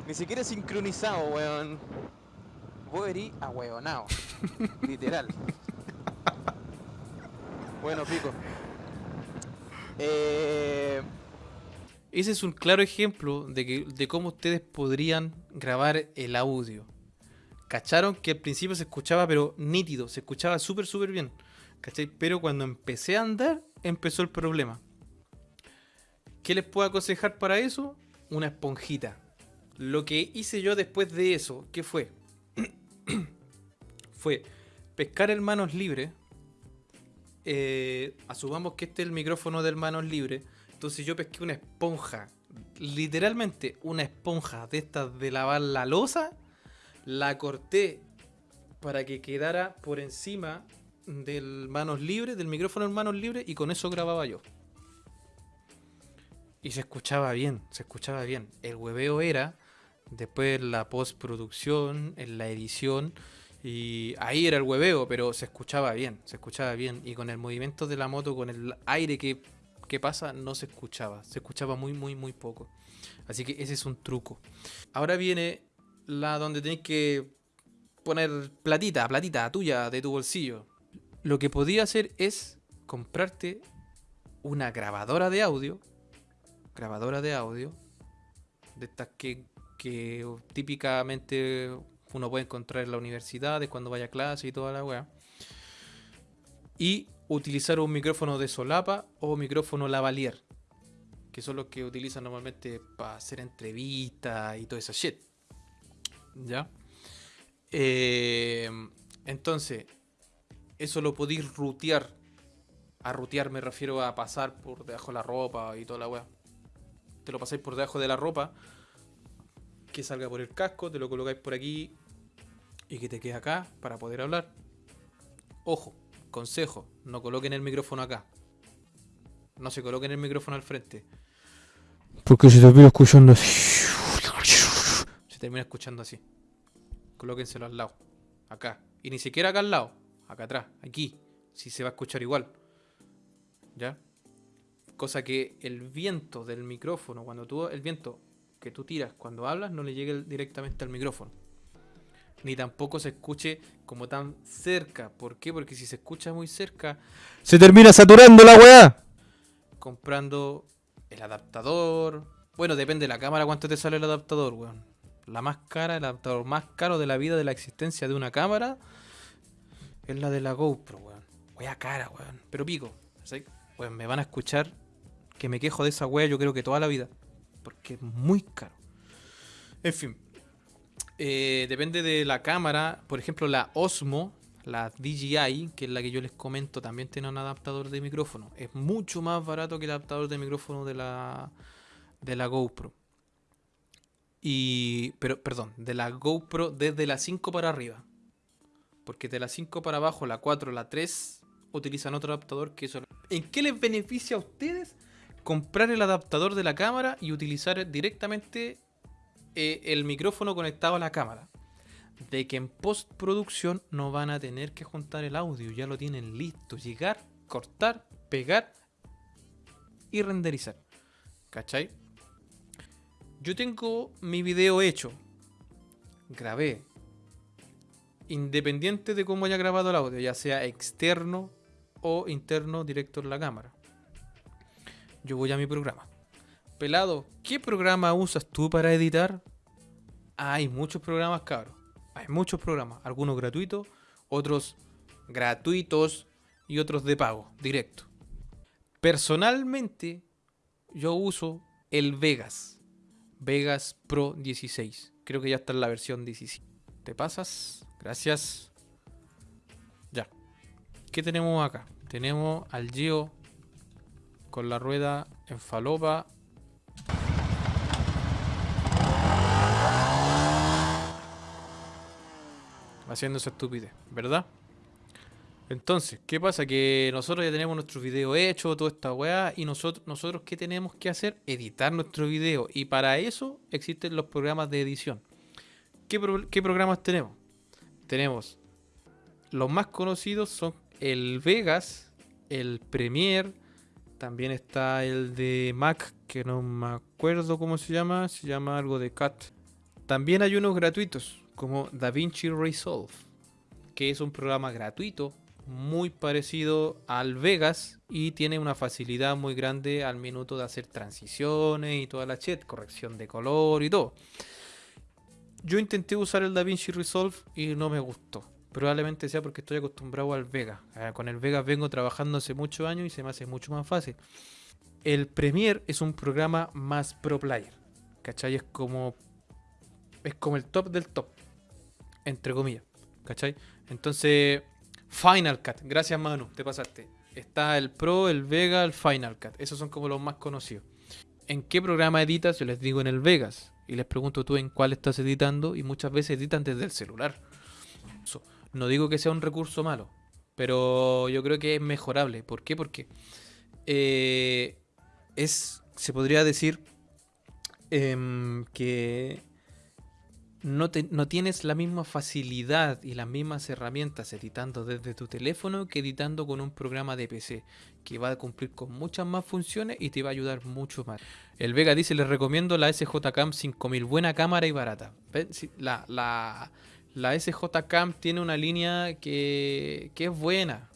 Ni siquiera es sincronizado, weón. Voy a ir a huevonao. Literal. Bueno, pico. Eh, Ese es un claro ejemplo de, que, de cómo ustedes podrían grabar el audio. Cacharon que al principio se escuchaba, pero nítido, se escuchaba súper, súper bien. Pero cuando empecé a andar, empezó el problema. ¿Qué les puedo aconsejar para eso? Una esponjita. Lo que hice yo después de eso, ¿qué fue? fue pescar el manos libre. Eh, asumamos que este es el micrófono del manos libre. Entonces yo pesqué una esponja. Literalmente una esponja de estas de lavar la losa. La corté para que quedara por encima del manos libre, del micrófono en manos libre. Y con eso grababa yo. Y se escuchaba bien, se escuchaba bien. El hueveo era después la postproducción, en la edición y ahí era el hueveo, pero se escuchaba bien, se escuchaba bien. Y con el movimiento de la moto, con el aire que, pasa, no se escuchaba. Se escuchaba muy, muy, muy poco. Así que ese es un truco. Ahora viene la donde tenéis que poner platita, platita tuya de tu bolsillo. Lo que podía hacer es comprarte una grabadora de audio. Grabadora de audio. De estas que, típicamente uno puede encontrar en la universidad, cuando vaya a clase y toda la weá. Y utilizar un micrófono de solapa o micrófono lavalier, que son los que utilizan normalmente para hacer entrevistas y todo esa shit. ¿Ya? Eh, entonces, eso lo podéis rutear. A rutear me refiero a pasar por debajo de la ropa y toda la weá. Te lo pasáis por debajo de la ropa que salga por el casco, te lo colocáis por aquí y que te quede acá para poder hablar. Ojo, consejo, no coloquen el micrófono acá. No se coloquen el micrófono al frente. Porque se termina escuchando así. Se termina escuchando así. Colóquenselo al lado. Acá. Y ni siquiera acá al lado. Acá atrás. Aquí. Si se va a escuchar igual. ¿Ya? Cosa que el viento del micrófono, cuando tú, el viento que tú tiras cuando hablas no le llegue directamente al micrófono. Ni tampoco se escuche como tan cerca. ¿Por qué? Porque si se escucha muy cerca, se termina saturando la weá. Comprando el adaptador. Bueno, depende de la cámara cuánto te sale el adaptador, weón. La más cara, el adaptador más caro de la vida de la existencia de una cámara es la de la GoPro, weón. Wea cara, weón. Pero pico. ¿sí? Weón, me van a escuchar que me quejo de esa wea yo creo que toda la vida porque es muy caro. En fin, eh, depende de la cámara. Por ejemplo, la Osmo, la DJI, que es la que yo les comento, también tiene un adaptador de micrófono. Es mucho más barato que el adaptador de micrófono de la, de la GoPro. Y, pero, perdón, de la GoPro desde la 5 para arriba. Porque de la 5 para abajo, la 4, la 3, utilizan otro adaptador que eso. ¿En qué les beneficia a ustedes comprar el adaptador de la cámara y utilizar directamente eh, el micrófono conectado a la cámara. De que en postproducción no van a tener que juntar el audio, ya lo tienen listo. Llegar, cortar, pegar y renderizar. ¿Cachai? Yo tengo mi video hecho. Grabé. Independiente de cómo haya grabado el audio, ya sea externo o interno directo en la cámara yo voy a mi programa. Pelado, ¿qué programa usas tú para editar? hay muchos programas, cabros. Hay muchos programas. Algunos gratuitos, otros gratuitos y otros de pago, directo. Personalmente, yo uso el Vegas. Vegas Pro 16. Creo que ya está en la versión 17. ¿Te pasas? Gracias. Ya. ¿Qué tenemos acá? Tenemos al Geo con la rueda en falopa. Haciendo esa estupidez, ¿verdad? Entonces, ¿qué pasa? Que nosotros ya tenemos nuestro video hecho, toda esta weá, y nosotros, nosotros ¿qué tenemos que hacer? Editar nuestro video. Y para eso existen los programas de edición. ¿Qué, qué programas tenemos? Tenemos, los más conocidos son el Vegas, el Premiere, también está el de Mac, que no me acuerdo cómo se llama, se llama algo de Cat. También hay unos gratuitos, como DaVinci Resolve, que es un programa gratuito, muy parecido al Vegas y tiene una facilidad muy grande al minuto de hacer transiciones y toda la chat, corrección de color y todo. yo intenté usar el DaVinci Resolve y no me gustó. Probablemente sea porque estoy acostumbrado al Vega. Ah, Con el Vega vengo trabajando hace muchos años y se me hace mucho más fácil. El Premiere es un programa más pro player. ¿Cachai? Es como. Es como el top del top. Entre comillas. ¿Cachai? Entonces. Final Cut. Gracias, Manu. Te pasaste. Está el Pro, el Vega, el Final Cut. Esos son como los más conocidos. ¿En qué programa editas? Yo les digo en el Vegas. Y les pregunto tú en cuál estás editando. Y muchas veces editan desde el celular. No digo que sea un recurso malo. Pero yo creo que es mejorable. ¿Por qué? Porque eh, es, se podría decir em, que no, tienes la misma facilidad y las mismas herramientas editando desde tu teléfono que editando con un programa de PC, que va a cumplir con muchas más funciones y te va a ayudar mucho más. El Vega dice, les recomiendo la SJ Cam 5000, buena cámara y barata. La, la, SJ Cam tiene una línea que, que es buena,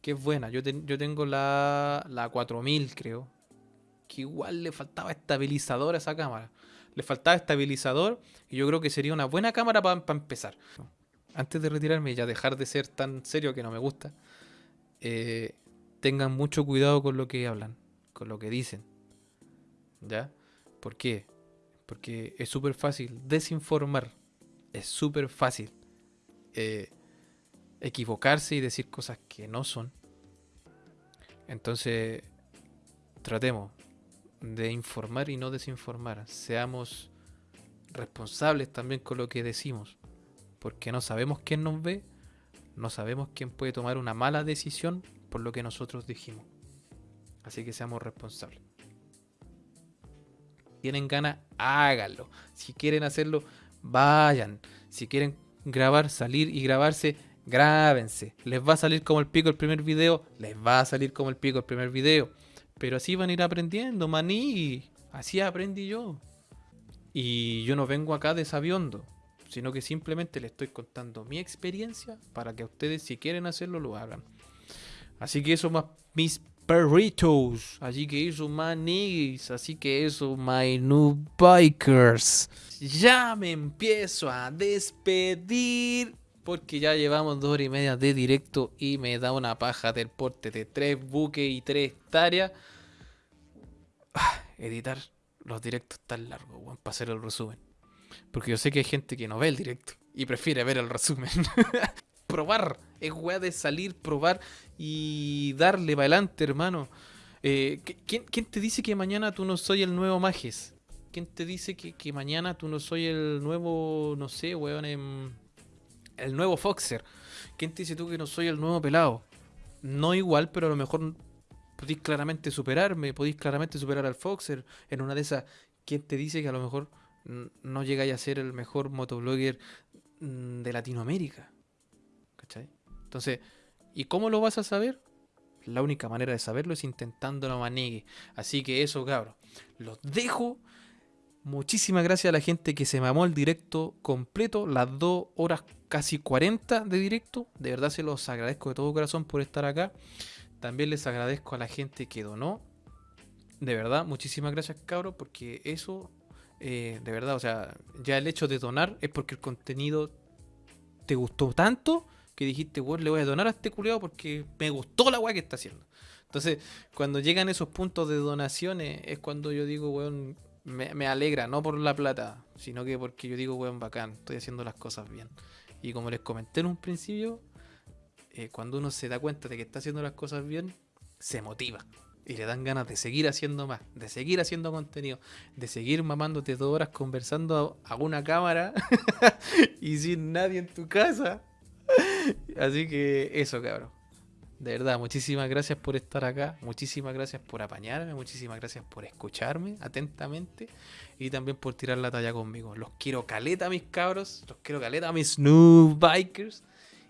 que es buena. Yo, yo tengo la, la 4000, creo, que igual le faltaba estabilizador a esa cámara. Le faltaba estabilizador y yo creo que sería una buena cámara para empezar. Antes de retirarme y ya dejar de ser tan serio que no me gusta, eh, tengan mucho cuidado con lo que hablan, con lo que dicen. ¿Ya? ¿Por qué? Porque es súper fácil desinformar. Es súper fácil eh, equivocarse y decir cosas que no son. Entonces, tratemos de informar y no desinformar. Seamos responsables también con lo que decimos. Porque no sabemos quién nos ve, no sabemos quién puede tomar una mala decisión por lo que nosotros dijimos. Así que seamos responsables. Tienen ganas, háganlo. Si quieren hacerlo, vayan. Si quieren grabar, salir y grabarse, grábense. Les va a salir como el pico el primer video, les va a salir como el pico el primer video. Pero así van a ir aprendiendo, maní. Así aprendí yo. Y yo no vengo acá de sabiondo, sino que simplemente les estoy contando mi experiencia para que ustedes, si quieren hacerlo, lo hagan. Así que eso más mis perritos. Así que eso manis. Así que eso my new bikers. Ya me empiezo a despedir. Porque ya llevamos dos horas y media de directo y me da una paja del porte de tres buques y tres hectáreas. Ah, editar los directos tan largos, weón, para hacer el resumen. Porque yo sé que hay gente que no ve el directo y prefiere ver el resumen. probar, es weá de salir, probar y darle para adelante, hermano. Eh, ¿qui- ¿quién, quién te dice que mañana tú no soy el nuevo Mages? ¿Quién te dice que, que mañana tú no soy el nuevo, no sé, weón, em, el nuevo Foxer? ¿Quién te dice tú que no soy el nuevo pelado? No igual, pero a lo mejor podéis claramente superarme, podéis claramente superar al Foxer. En una de esas, ¿quién te dice que a lo mejor no llegáis a ser el mejor motoblogger mm, de Latinoamérica? ¿Cachai? Entonces, ¿y cómo lo vas a saber? La única manera de saberlo es intentándolo manegue. Así que eso, cabros. Los dejo. Muchísimas gracias a la gente que se mamó el directo completo, las dos horas casi 40 de directo. De verdad se los agradezco de todo corazón por estar acá. También les agradezco a la gente que donó. De verdad, muchísimas gracias, cabros, porque eso, eh, de verdad, o sea, ya el hecho de donar es porque el contenido te gustó tanto que dijiste, weón, le voy a donar a este culiado porque me gustó la weá que está haciendo. Entonces, cuando llegan esos puntos de donaciones, es cuando yo digo, weón, me, me alegra, no por la plata, sino que porque yo digo, weón, bacán, estoy haciendo las cosas bien. Y como les comenté en un principio, eh, cuando uno se da cuenta de que está haciendo las cosas bien, se motiva. Y le dan ganas de seguir haciendo más, de seguir haciendo contenido, de seguir mamándote dos horas conversando a, una cámara y sin nadie en tu casa. Así que eso, cabrón. De verdad, muchísimas gracias por estar acá, muchísimas gracias por apañarme, muchísimas gracias por escucharme atentamente y también por tirar la talla conmigo. Los quiero caleta, mis cabros, los quiero caleta, mis new bikers.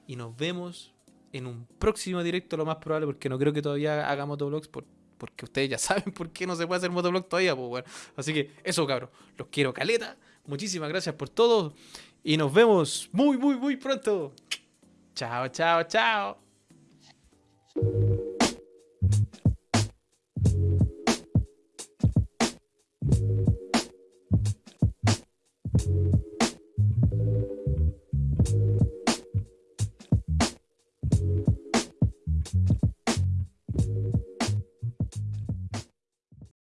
Y nos vemos en un próximo directo, lo más probable, porque no creo que todavía haga motovlogs, por- porque ustedes ya saben por qué no se puede hacer motovlog todavía, pues bueno. Así que eso, cabros, los quiero caleta. Muchísimas gracias por todo y nos vemos muy, muy, muy pronto. Chao, chao, chao.